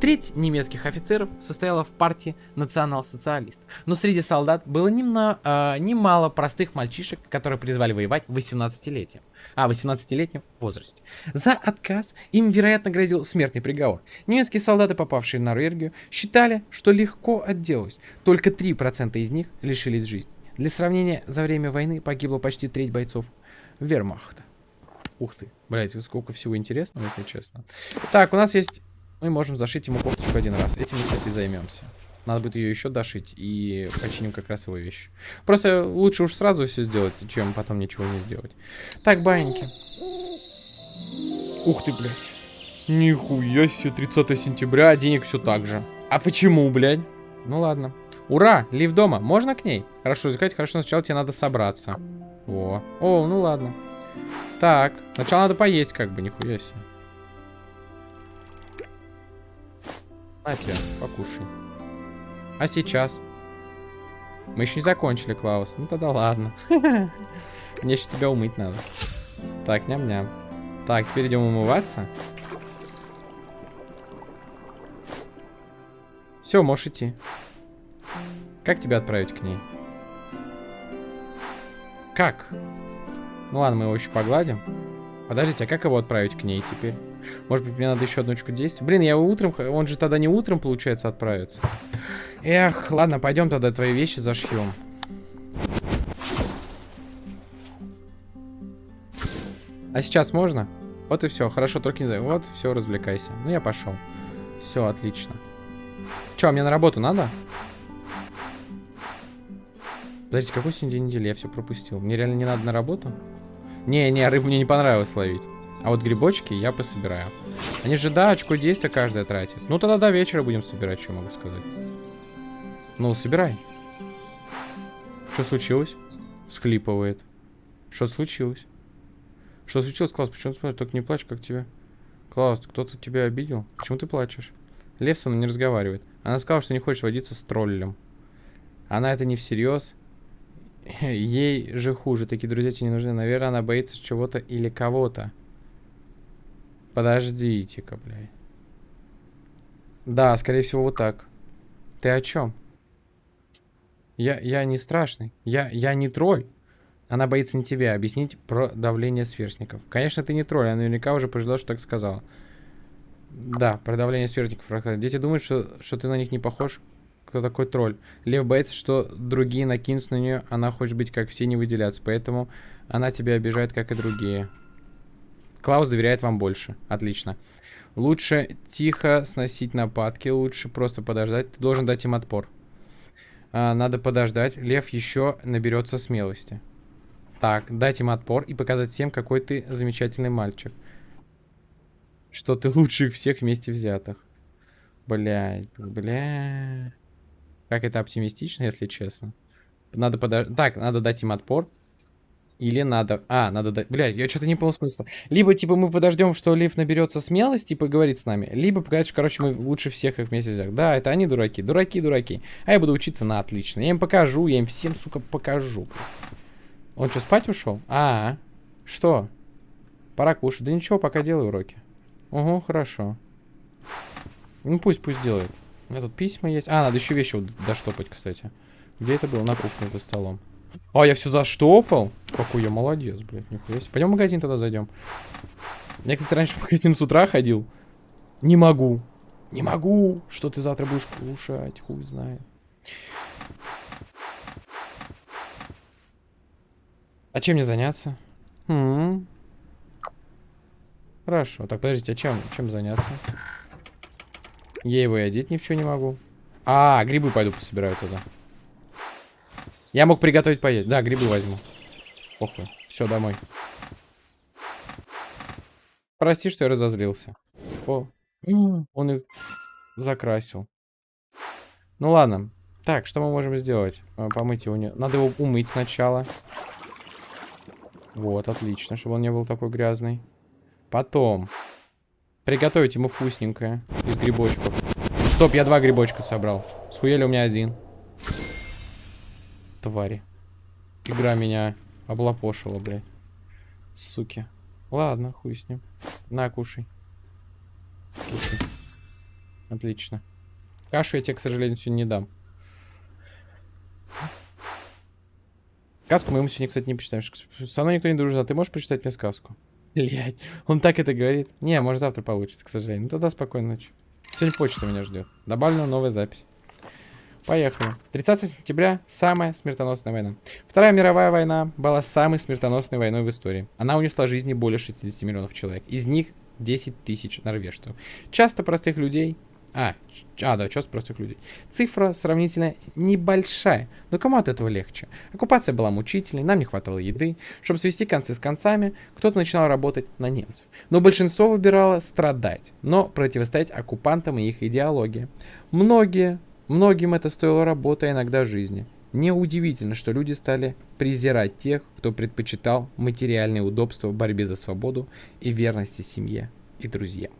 Speaker 1: Треть немецких офицеров состояла в партии национал-социалистов. Но среди солдат было немно, э, немало простых мальчишек, которые призвали воевать в 18-летием. А, 18-летнем возрасте. За отказ им, вероятно, грозил смертный приговор. Немецкие солдаты, попавшие в Норвегию, считали, что легко отделались. Только 3% из них лишились жизни. Для сравнения, за время войны погибло почти треть бойцов вермахта. Ух ты, блять, сколько всего интересного, если честно. Так, у нас есть мы можем зашить ему кофточку один раз. Этим мы, кстати, займемся. Надо будет ее еще дошить и починим как раз его вещи. Просто лучше уж сразу все сделать, чем потом ничего не сделать. Так, баиньки. Ух ты, блядь. Нихуя себе, 30 сентября, а денег все так же. А почему, блядь? Ну ладно. Ура! Лив дома. Можно к ней? Хорошо, искать. Хорошо, сначала тебе надо собраться. О. О, ну ладно. Так. Сначала надо поесть, как бы, нихуя себе. На тебе, покушай. А сейчас? Мы еще не закончили, Клаус. Ну тогда ладно. [LAUGHS] Мне еще тебя умыть надо. Так, ням-ням. Так, теперь идем умываться. Все, можешь идти. Как тебя отправить к ней? Как? Ну ладно, мы его еще погладим. Подождите, а как его отправить к ней теперь? Может быть, мне надо еще одну очку действий? Блин, я утром... Он же тогда не утром, получается, отправится. Эх, ладно, пойдем тогда твои вещи зашьем. А сейчас можно? Вот и все. Хорошо, только не знаю. Вот, все, развлекайся. Ну, я пошел. Все, отлично. Че, мне на работу надо? Подождите, какой сегодня день недели? Я все пропустил. Мне реально не надо на работу? Не-не, рыбу мне не понравилось ловить. А вот грибочки я пособираю. Они же, да, очко действия каждая тратит. Ну, тогда до вечера будем собирать, что могу сказать. Ну, собирай. Что случилось? Схлипывает. Что случилось? Что случилось, Клаус? Почему ты плачешь? Только не плачь, как тебе. Клаус, кто-то тебя обидел? Почему ты плачешь? Левсон не разговаривает. Она сказала, что не хочет водиться с троллем. Она это не всерьез. Ей же хуже. Такие друзья тебе не нужны. Наверное, она боится чего-то или кого-то. Подождите-ка, блядь. Да, скорее всего, вот так. Ты о чем? Я, я не страшный. Я, я не тролль. Она боится не тебя. Объяснить про давление сверстников. Конечно, ты не тролль. Она наверняка уже пожалела, что так сказала. Да, про давление сверстников. Дети думают, что, что ты на них не похож. Кто такой тролль? Лев боится, что другие накинутся на нее. Она хочет быть как все, не выделяться. Поэтому она тебя обижает, как и другие. Клаус доверяет вам больше. Отлично. Лучше тихо сносить нападки. Лучше просто подождать. Ты должен дать им отпор. А, надо подождать. Лев еще наберется смелости. Так, дать им отпор и показать всем, какой ты замечательный мальчик. Что ты лучших всех вместе взятых. Блядь, бля. Как это оптимистично, если честно. Надо подождать. Так, надо дать им отпор. Или надо... А, надо дать... Блядь, я что-то не понял смысла. Либо, типа, мы подождем, что Лив наберется смелости и поговорит с нами. Либо показать, что, короче, мы лучше всех их вместе взяли. Да, это они дураки. Дураки, дураки. А я буду учиться на отлично. Я им покажу, я им всем, сука, покажу. Он что, спать ушел? А, -а, -а. что? Пора кушать. Да ничего, пока делаю уроки. Угу, хорошо. Ну, пусть, пусть делает. У меня тут письма есть. А, надо еще вещи доштопать, кстати. Где это было? На кухне за столом. А, я все заштопал? Какой я молодец, блядь, нихуя себе. Пойдем в магазин тогда зайдем. Я, кстати, раньше в магазин с утра ходил. Не могу. Не могу. Что ты завтра будешь кушать? Хуй знает. А чем мне заняться? М -м -м. Хорошо. Так, подождите, а чем, чем заняться? Я его и одеть ни в что не могу. А, грибы пойду пособираю туда. Я мог приготовить поесть. Да, грибы возьму. Похуй. Все, домой. Прости, что я разозлился. О, он их закрасил. Ну ладно. Так, что мы можем сделать? А, помыть его не... Надо его умыть сначала. Вот, отлично, чтобы он не был такой грязный. Потом. Приготовить ему вкусненькое. Из грибочков. Стоп, я два грибочка собрал. Схуели у меня один твари. Игра меня облапошила, блядь. Суки. Ладно, хуй с ним. На, кушай. Кушай. Отлично. Кашу я тебе, к сожалению, сегодня не дам. Сказку мы ему сегодня, кстати, не почитаем. Со мной никто не дружит, а ты можешь прочитать мне сказку? Блять, он так это говорит. Не, может завтра получится, к сожалению. Ну тогда спокойной ночи. Сегодня почта меня ждет. Добавлена новая запись. Поехали. 30 сентября – самая смертоносная война. Вторая мировая война была самой смертоносной войной в истории. Она унесла жизни более 60 миллионов человек. Из них 10 тысяч норвежцев. Часто простых людей... А, а, да, часто простых людей. Цифра сравнительно небольшая, но кому от этого легче? Оккупация была мучительной, нам не хватало еды. Чтобы свести концы с концами, кто-то начинал работать на немцев. Но большинство выбирало страдать, но противостоять оккупантам и их идеологии. Многие Многим это стоило работы, а иногда жизни. Неудивительно, что люди стали презирать тех, кто предпочитал материальные удобства в борьбе за свободу и верности семье и друзьям.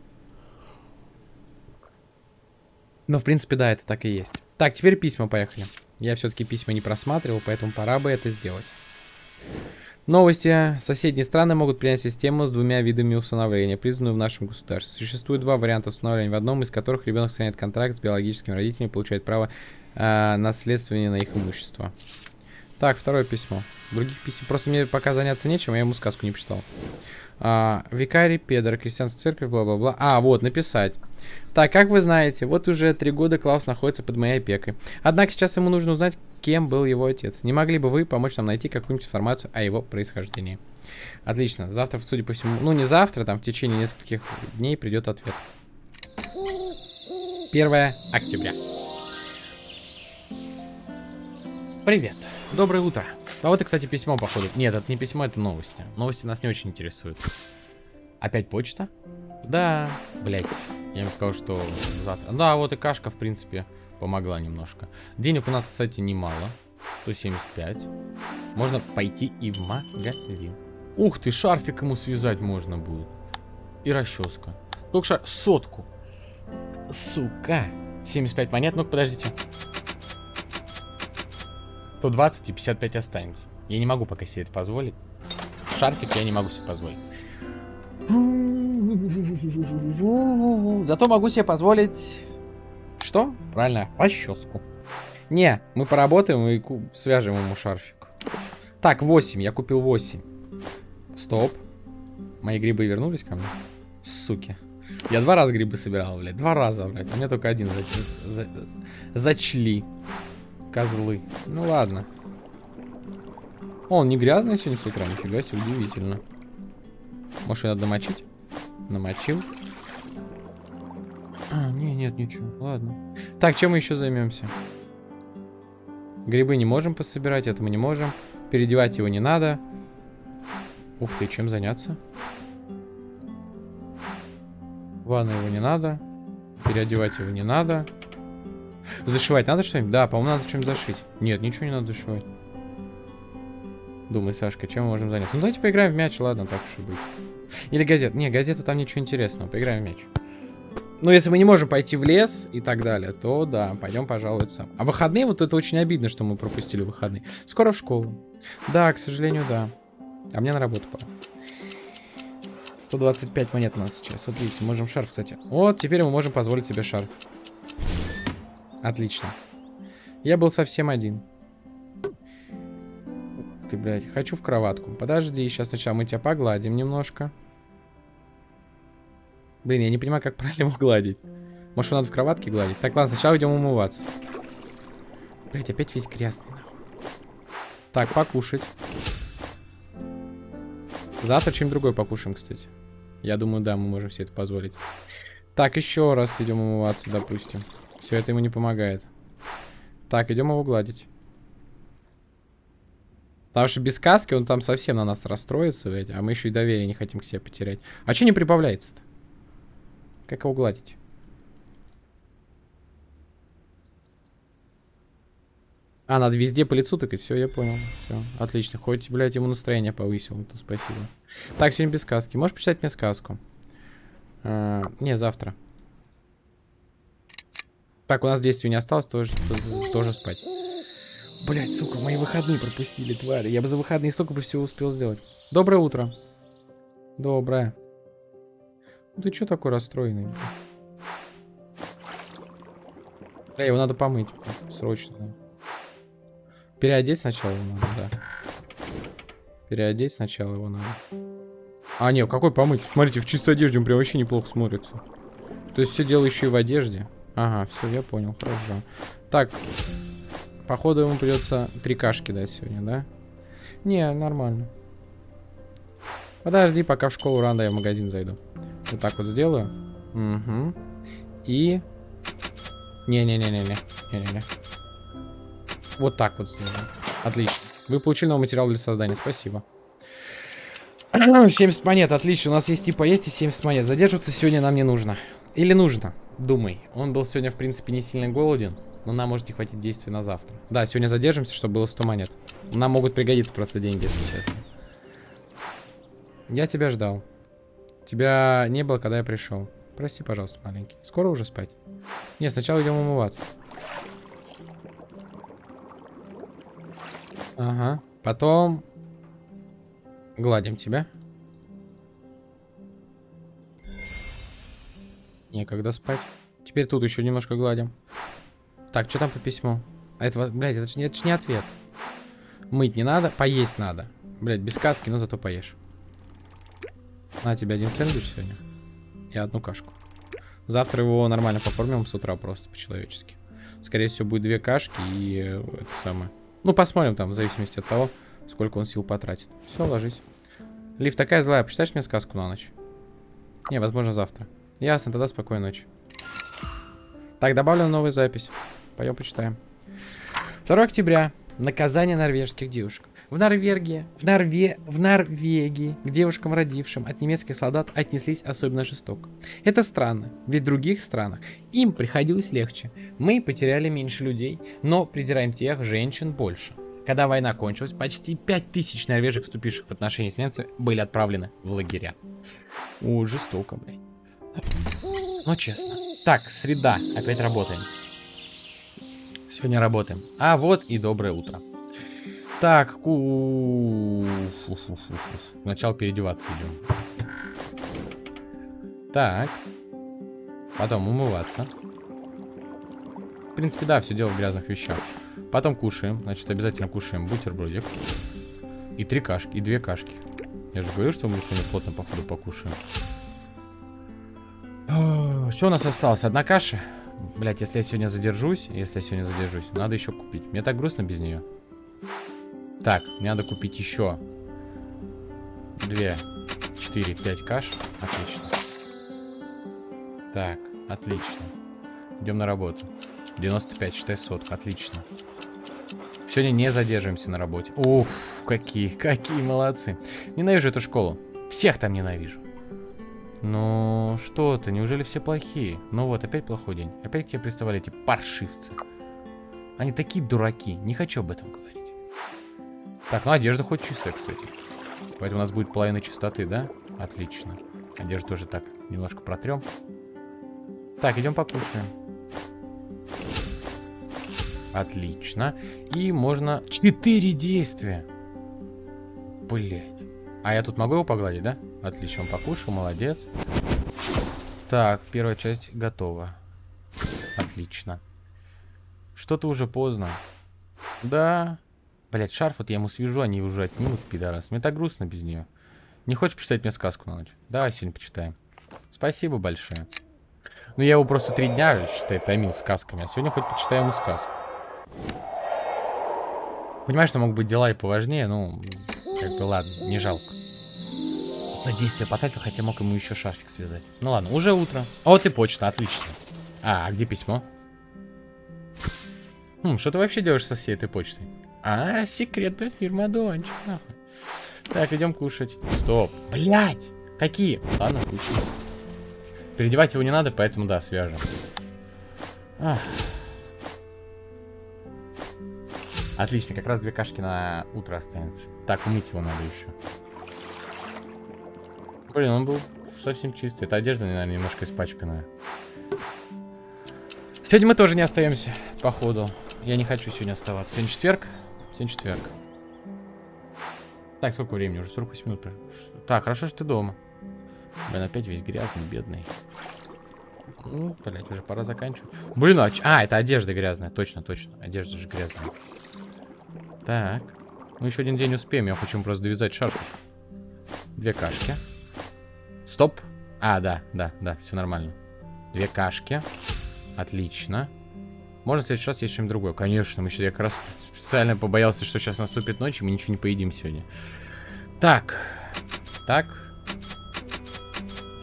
Speaker 1: Но, в принципе, да, это так и есть. Так, теперь письма, поехали. Я все-таки письма не просматривал, поэтому пора бы это сделать. Новости. Соседние страны могут принять систему с двумя видами усыновления, признанную в нашем государстве. Существует два варианта усыновления, в одном из которых ребенок сохраняет контракт с биологическими родителями и получает право э, наследствования на их имущество. Так, второе письмо. Других писем. Просто мне пока заняться нечем, я ему сказку не почитал. А, викарий, Педро, крестьянская церковь, бла-бла-бла. А, вот, написать. Так, как вы знаете, вот уже три года Клаус находится под моей опекой. Однако сейчас ему нужно узнать, кем был его отец. Не могли бы вы помочь нам найти какую-нибудь информацию о его происхождении? Отлично. Завтра, судя по всему, ну не завтра, там в течение нескольких дней придет ответ. 1 октября. Привет. Доброе утро. А вот и, кстати, письмо, походу. Нет, это не письмо, это новости. Новости нас не очень интересуют. Опять почта? Да, блять. Я им сказал, что завтра. Да, вот и кашка, в принципе, помогла немножко. Денег у нас, кстати, немало. 175. Можно пойти и в магазин. Ух ты, шарфик ему связать можно будет. И расческа. Только шар... Сотку. Сука. 75 монет. Ну-ка, подождите. 120 и 55 останется. Я не могу пока себе это позволить. Шарфик я не могу себе позволить. Зато могу себе позволить... Что? Правильно, расческу. Не, мы поработаем и свяжем ему шарфик. Так, 8. Я купил 8. Стоп. Мои грибы вернулись ко мне? Суки. Я два раза грибы собирал, блядь. Два раза, блядь. А мне только один зач... за... зачли. Козлы. Ну ладно. О, он не грязный сегодня с утра, нифига себе, удивительно. Может, надо намочить? Намочил. А, не, нет, ничего. Ладно. Так, чем мы еще займемся? Грибы не можем пособирать, это мы не можем. Переодевать его не надо. Ух ты, чем заняться? Ванна его не надо. Переодевать его не надо. Зашивать надо что-нибудь? Да, по-моему, надо что-нибудь зашить. Нет, ничего не надо зашивать. Думай, Сашка, чем мы можем заняться? Ну, давайте поиграем в мяч, ладно, так уж и быть. Или газет. Не, газета там ничего интересного. Поиграем в мяч. Ну, если мы не можем пойти в лес и так далее, то да, пойдем, пожалуй, сам. А выходные, вот это очень обидно, что мы пропустили выходные. Скоро в школу. Да, к сожалению, да. А мне на работу пора. 125 монет у нас сейчас. Видите, можем шарф, кстати. Вот, теперь мы можем позволить себе шарф. Отлично. Я был совсем один. Ты, блядь, хочу в кроватку. Подожди, сейчас сначала мы тебя погладим немножко. Блин, я не понимаю, как правильно его гладить. Может, надо в кроватке гладить? Так, ладно, сначала идем умываться. Блять, опять весь грязный, нахуй. Так, покушать. Завтра чем другой покушаем, кстати. Я думаю, да, мы можем себе это позволить. Так, еще раз идем умываться, допустим. Все это ему не помогает. Так, идем его гладить. Потому что без каски он там совсем на нас расстроится, ведь, а мы еще и доверие не хотим к себе потерять. А что не прибавляется-то? Как его гладить? А, надо везде по лицу тыкать. Все, я понял. Все, отлично. Хоть, блядь, ему настроение повысил. То спасибо. Так, сегодня без сказки. Можешь почитать мне сказку? А, не, завтра. Так, у нас действий не осталось, тоже, тоже спать. Блять, сука, мои выходные пропустили, твари. Я бы за выходные сколько бы всего успел сделать. Доброе утро. Доброе. Ну ты что такой расстроенный? Бля, его надо помыть. Срочно. Переодеть сначала его надо, да. Переодеть сначала его надо. А, нет, какой помыть? Смотрите, в чистой одежде он прям вообще неплохо смотрится. То есть все дело еще и в одежде. Ага, все, я понял, хорошо. Так, походу ему придется три кашки дать сегодня, да? Не, нормально. Подожди, пока в школу рано я в магазин зайду. Вот так вот сделаю. Угу. И... Не-не-не-не-не. Не-не-не. Вот так вот сделаю. Отлично. Вы получили новый материал для создания. Спасибо. [CLEARS THROAT] 70 монет, отлично. У нас есть типа есть и 70 монет. Задерживаться сегодня нам не нужно. Или нужно? Думай. Он был сегодня, в принципе, не сильно голоден. Но нам может не хватить действий на завтра. Да, сегодня задержимся, чтобы было 100 монет. Нам могут пригодиться просто деньги, если честно. Я тебя ждал. Тебя не было, когда я пришел. Прости, пожалуйста, маленький. Скоро уже спать? Нет, сначала идем умываться. Ага. Потом гладим тебя. Некогда спать. Теперь тут еще немножко гладим. Так, что там по письму? А это, блядь, это же, не ответ. Мыть не надо, поесть надо. Блядь, без каски, но зато поешь. На тебе один сэндвич сегодня. И одну кашку. Завтра его нормально покормим с утра просто по-человечески. Скорее всего, будет две кашки и э, это самое. Ну, посмотрим там, в зависимости от того, сколько он сил потратит. Все, ложись. Лив такая злая, почитаешь мне сказку на ночь? Не, возможно, завтра. Ясно, тогда спокойной ночи. Так, добавлена новая запись. Пойдем почитаем. 2 октября. Наказание норвежских девушек. В Норвегии, в, Норве, в Норвегии к девушкам, родившим от немецких солдат, отнеслись особенно жестоко. Это странно, ведь в других странах им приходилось легче. Мы потеряли меньше людей, но придираем тех женщин больше. Когда война кончилась, почти 5000 норвежек, вступивших в отношения с немцами, были отправлены в лагеря. О, жестоко, блядь. Но честно. Так, среда. Опять работаем. Сегодня работаем. А вот и доброе утро. Так, ку... Сначала переодеваться идем. Так. Потом умываться. В принципе, да, все дело в грязных вещах. Потом кушаем. Значит, обязательно кушаем бутербродик. И три кашки, и две кашки. Я же говорю, что мы сегодня плотно, походу, покушаем. Что у нас осталось? Одна каша? Блять, если я сегодня задержусь, если я сегодня задержусь, надо еще купить. Мне так грустно без нее. Так, мне надо купить еще. Две, четыре, пять каш. Отлично. Так, отлично. Идем на работу. 95, считай сотка. Отлично. Сегодня не задержимся на работе. Уф, какие, какие молодцы. Ненавижу эту школу. Всех там ненавижу. Ну, что ты, неужели все плохие? Ну вот, опять плохой день. Опять к тебе приставали эти паршивцы. Они такие дураки, не хочу об этом говорить. Так, ну одежда хоть чистая, кстати. Поэтому у нас будет половина чистоты, да? Отлично. Одежду тоже так немножко протрем. Так, идем покушаем. Отлично. И можно... Четыре действия. Блять. А я тут могу его погладить, да? Отлично, покушал, молодец. Так, первая часть готова. Отлично. Что-то уже поздно. Да. Блять, шарф вот я ему свяжу, они уже отнимут, пидорас. Мне так грустно без нее. Не хочешь почитать мне сказку на ночь? Давай сегодня почитаем. Спасибо большое. Ну, я его просто три дня, считай, томил сказками. А сегодня хоть почитаю ему сказку. Понимаешь, что могут быть дела и поважнее, ну, как бы ладно, не жалко. На действие потратил, хотя мог ему еще шарфик связать. Ну ладно, уже утро. А вот и почта, отлично. А, а где письмо? Хм, что ты вообще делаешь со всей этой почтой? А, секретная фирма Дончик. Так, идем кушать. Стоп. Блять! Какие? Ладно, кушай. Переодевать его не надо, поэтому да, свяжем. Ах. Отлично, как раз две кашки на утро останется. Так, умыть его надо еще. Блин, он был совсем чистый. Эта одежда, наверное, немножко испачканная. Сегодня мы тоже не остаемся, походу. Я не хочу сегодня оставаться. Сегодня четверг. Сегодня четверг. Так, сколько времени? Уже 48 минут. Так, хорошо, что ты дома. Блин, опять весь грязный, бедный. Ну, блядь, уже пора заканчивать. Блин, а, а, это одежда грязная. Точно, точно. Одежда же грязная. Так. Мы еще один день успеем. Я хочу просто довязать шарф. Две кашки. Стоп. А, да, да, да, все нормально. Две кашки. Отлично. Можно в следующий раз есть что-нибудь другое? Конечно, мы еще я как раз специально побоялся, что сейчас наступит ночь, и мы ничего не поедим сегодня. Так. Так.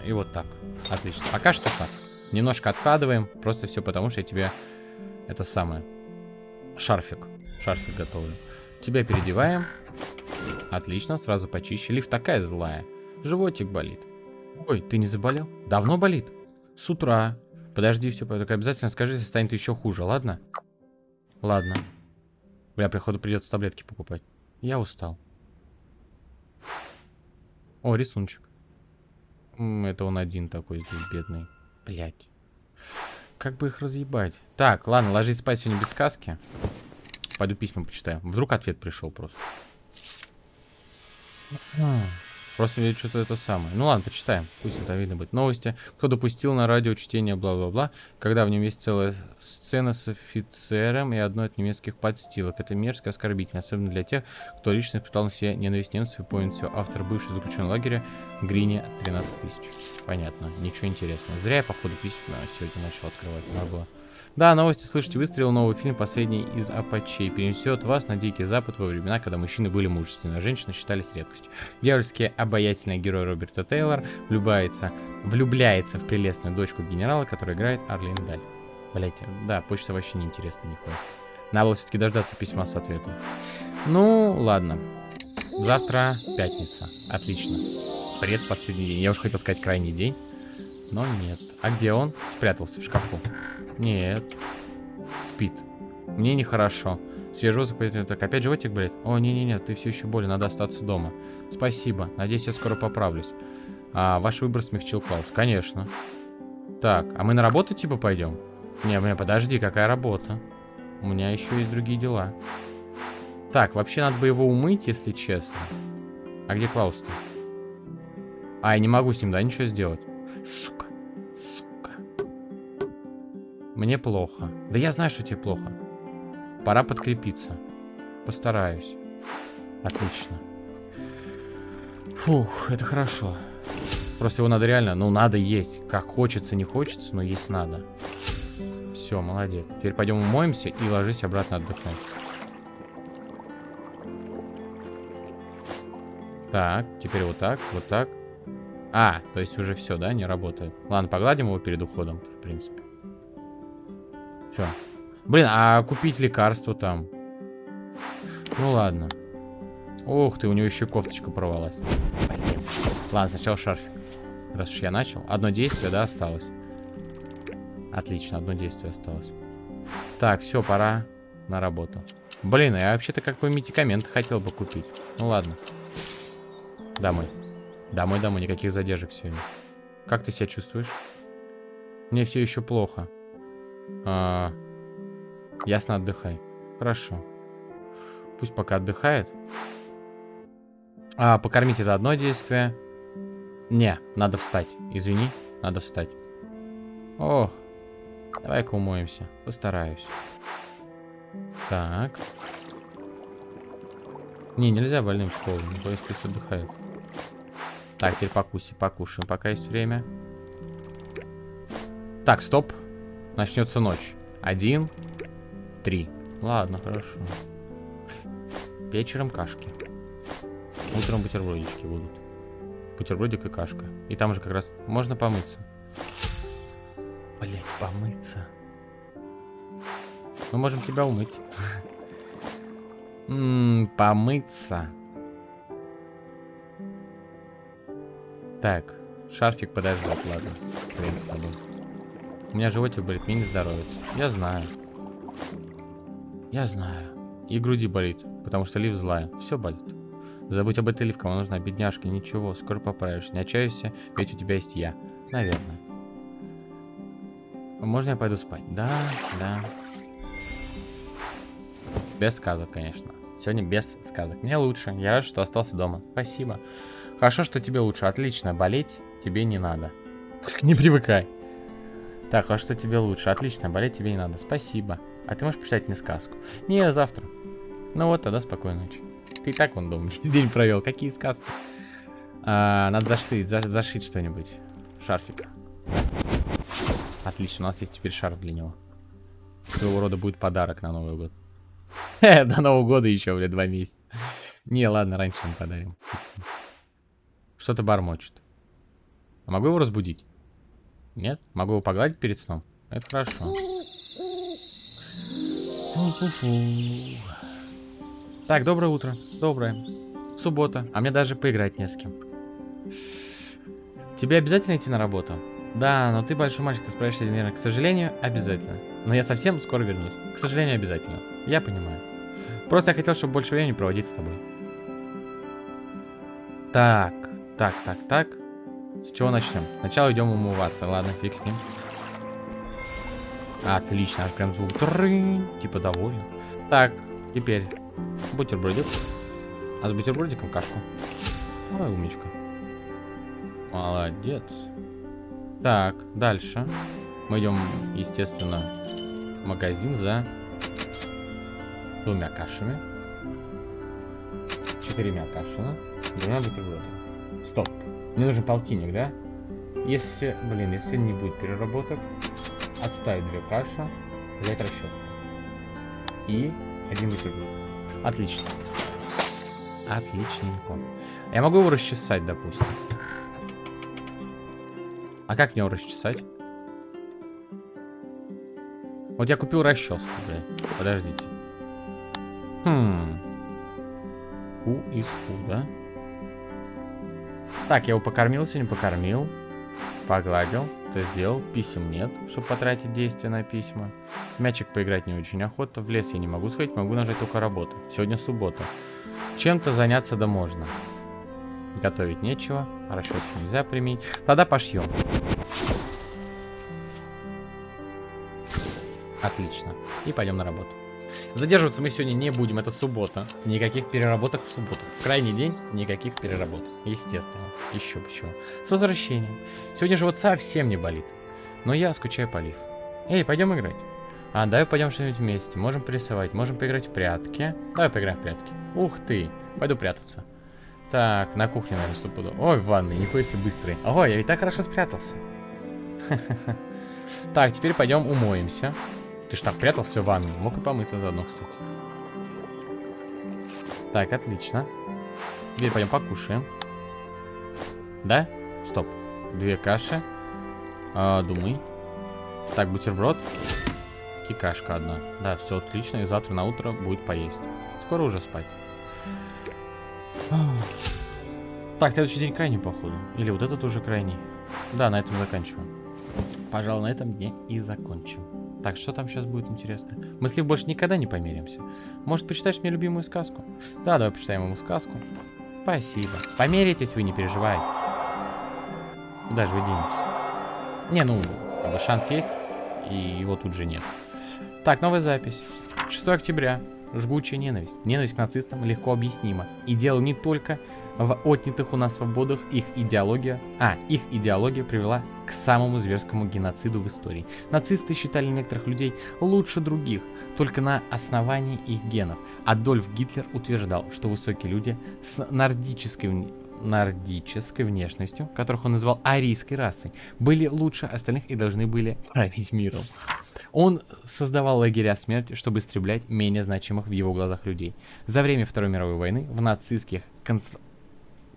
Speaker 1: И вот так. Отлично. Пока что так. Немножко откладываем. Просто все потому, что я тебе... Это самое. Шарфик. Шарфик готовлю. Тебя переодеваем. Отлично, сразу почище. Лифт такая злая. Животик болит. Ой, ты не заболел? Давно болит? С утра. Подожди, все, только обязательно скажи, если станет еще хуже, ладно? Ладно. Бля, приходу придется таблетки покупать. Я устал. О, рисунчик. Это он один такой здесь, бедный. Блять. Как бы их разъебать? Так, ладно, ложись спать сегодня без сказки. Пойду письма почитаю. Вдруг ответ пришел просто. Просто что-то это самое. Ну ладно, почитаем. Пусть это видно будет. Новости. Кто допустил на радио чтение бла-бла-бла, когда в нем есть целая сцена с офицером и одной от немецких подстилок. Это мерзко оскорбительно, особенно для тех, кто лично испытал на себе ненависть немцев и помнит все. Автор бывший заключенный лагеря Грине 13 тысяч. Понятно. Ничего интересного. Зря я, походу, письма сегодня начал открывать. Надо было. Да, новости слышите, выстрелил новый фильм, последний из Апачей, перенесет вас на Дикий Запад во времена, когда мужчины были мужественны, а женщины считались редкостью. Дьявольский обаятельный герой Роберта Тейлор влюбляется, влюбляется в прелестную дочку генерала, которая играет Арлин Даль. Блять, да, почта вообще неинтересна нихуя. Надо было все-таки дождаться письма с ответом. Ну, ладно. Завтра пятница. Отлично. Предпоследний день. Я уж хотел сказать крайний день. Но нет. А где он? Спрятался в шкафу. Нет. Спит. Мне нехорошо. Свежо так опять животик болит? О, не-не-не, ты все еще болен, надо остаться дома. Спасибо, надеюсь, я скоро поправлюсь. А, ваш выбор смягчил Клаус. Конечно. Так, а мы на работу типа пойдем? Не, мне подожди, какая работа? У меня еще есть другие дела. Так, вообще надо бы его умыть, если честно. А где Клаус-то? А, я не могу с ним, да, ничего сделать. Сука. Мне плохо. Да я знаю, что тебе плохо. Пора подкрепиться. Постараюсь. Отлично. Фух, это хорошо. Просто его надо реально, ну, надо есть. Как хочется, не хочется, но есть надо. Все, молодец. Теперь пойдем умоемся и ложись обратно отдохнуть. Так, теперь вот так, вот так. А, то есть уже все, да, не работает. Ладно, погладим его перед уходом, в принципе. Все. Блин, а купить лекарство там? Ну ладно. Ух ты, у него еще кофточка порвалась. Ладно, сначала шарфик. Раз уж я начал. Одно действие, да, осталось. Отлично, одно действие осталось. Так, все, пора на работу. Блин, я вообще-то как бы медикаменты хотел бы купить. Ну ладно. Домой. Домой, домой, никаких задержек сегодня. Как ты себя чувствуешь? Мне все еще плохо. А, ясно, отдыхай. Хорошо. Пусть пока отдыхает. А, покормить это одно действие. Не, надо встать. Извини, надо встать. О, давай-ка умоемся. Постараюсь. Так. Не, нельзя больным в школу. Пусть пусть отдыхает. Так, теперь покуси, покушаем, пока есть время. Так, стоп. Начнется ночь. Один, три. Ладно, хорошо. Вечером кашки. Утром бутербродички будут. Бутербродик и кашка. И там же как раз можно помыться. Блять, помыться. Мы можем тебя умыть. Ммм, помыться. Так, шарфик подождать, ладно. Хрен с тобой. У меня животик болит, мне не здоровится. Я знаю. Я знаю. И груди болит, потому что Лив злая. Все болит. Забудь об этой Лив, кому нужна бедняжка. Ничего, скоро поправишься. Не отчаивайся, ведь у тебя есть я. Наверное. Можно я пойду спать? Да, да. Без сказок, конечно. Сегодня без сказок. Мне лучше. Я рад, что остался дома. Спасибо. Хорошо, что тебе лучше. Отлично. Болеть тебе не надо. Только не привыкай. Так, а что тебе лучше? Отлично, болеть тебе не надо. Спасибо. А ты можешь почитать мне сказку? Не, завтра. Ну вот, тогда спокойной ночи. Ты так вон дома [LAUGHS] день провел. Какие сказки? А, надо зашить, за, зашить что-нибудь. Шарфик. Отлично, у нас есть теперь шарф для него. Своего рода будет подарок на Новый год. [LAUGHS] До Нового года еще, блядь, два месяца. Не, ладно, раньше мы подарим. Что-то бормочет. А могу его разбудить? Нет? Могу его погладить перед сном? Это хорошо. Так, доброе утро. Доброе. Суббота. А мне даже поиграть не с кем. Тебе обязательно идти на работу? Да, но ты большой мальчик, ты справишься, наверное, к сожалению, обязательно. Но я совсем скоро вернусь. К сожалению, обязательно. Я понимаю. Просто я хотел, чтобы больше времени проводить с тобой. Так, так, так, так. С чего начнем? Сначала идем умываться. Ладно, фиг с ним. Отлично, аж прям звук. Трынь, типа доволен. Так, теперь бутербродик. А с бутербродиком кашку. Ой, умничка. Молодец. Так, дальше. Мы идем, естественно, в магазин за двумя кашами. Четырьмя кашами. Двумя бутербродами. Стоп. Мне нужен полтинник, да? Если, блин, если не будет переработок, отставить две каши, взять расчетку. И один бутерброд. Отлично. Отличненько. Я могу его расчесать, допустим. А как мне его расчесать? Вот я купил расческу, блядь. Подождите. Хм. Ку из ку, да? Так, я его покормил сегодня, покормил. Погладил, это сделал. Писем нет, чтобы потратить действие на письма. Мячик поиграть не очень охота. В лес я не могу сходить, могу нажать только работу. Сегодня суббота. Чем-то заняться да можно. Готовить нечего, расческу нельзя применить. Тогда пошьем. Отлично. И пойдем на работу. Задерживаться мы сегодня не будем, это суббота. Никаких переработок в субботу. В крайний день никаких переработок. Естественно. Еще почему. С возвращением. Сегодня живот совсем не болит. Но я скучаю по Лив. Эй, пойдем играть. А, давай пойдем что-нибудь вместе. Можем порисовать, можем поиграть в прятки. Давай поиграем в прятки. Ух ты, пойду прятаться. Так, на кухне, наверное, стопуду. Ой, в ванной, нихуя себе быстрый. Ого, я и так хорошо спрятался. [LAUGHS] Так, теперь пойдем умоемся. Ты ж так прятался в ванной. Мог и помыться заодно, кстати. Так, отлично. Теперь пойдем покушаем. Да? Стоп. Две каши. А, думай. Так, бутерброд. И кашка одна. Да, все отлично. И завтра на утро будет поесть. Скоро уже спать. Так, следующий день крайний, походу. Или вот этот уже крайний. Да, на этом заканчиваем. Пожалуй, на этом дне и закончим. Так, что там сейчас будет интересно? Мы с Лив больше никогда не помиримся. Может, почитаешь мне любимую сказку? Да, давай почитаем ему сказку. Спасибо. Померитесь вы, не переживайте. Куда же вы денетесь? Не, ну, шанс есть, и его тут же нет. Так, новая запись. 6 октября. Жгучая ненависть. Ненависть к нацистам легко объяснима. И дело не только в отнятых у нас свободах их идеология, а, их идеология привела к самому зверскому геноциду в истории. Нацисты считали некоторых людей лучше других, только на основании их генов. Адольф Гитлер утверждал, что высокие люди с нордической нордической внешностью, которых он назвал арийской расой, были лучше остальных и должны были править миром. Он создавал лагеря смерти, чтобы истреблять менее значимых в его глазах людей. За время Второй мировой войны в нацистских конц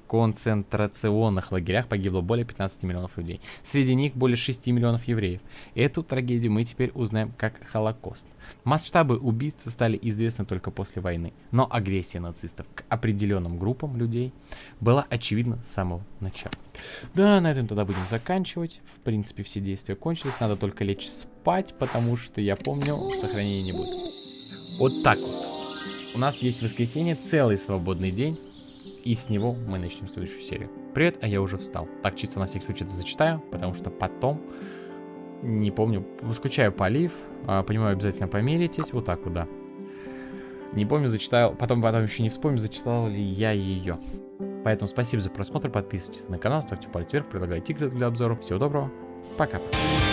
Speaker 1: концентрационных лагерях погибло более 15 миллионов людей. Среди них более 6 миллионов евреев. Эту трагедию мы теперь узнаем как Холокост. Масштабы убийств стали известны только после войны, но агрессия нацистов к определенным группам людей была очевидна с самого начала. Да, на этом тогда будем заканчивать. В принципе, все действия кончились, надо только лечь спать, потому что я помню, сохранения не будет. Вот так вот. У нас есть воскресенье, целый свободный день. И с него мы начнем следующую серию. Привет, а я уже встал. Так, чисто на всякий случай это зачитаю, потому что потом, не помню, скучаю по Олив, а, понимаю, обязательно померитесь, вот так вот, да. Не помню, зачитал, потом, потом еще не вспомню, зачитал ли я ее. Поэтому спасибо за просмотр, подписывайтесь на канал, ставьте палец вверх, предлагайте игры для обзора. Всего доброго, пока. -пока.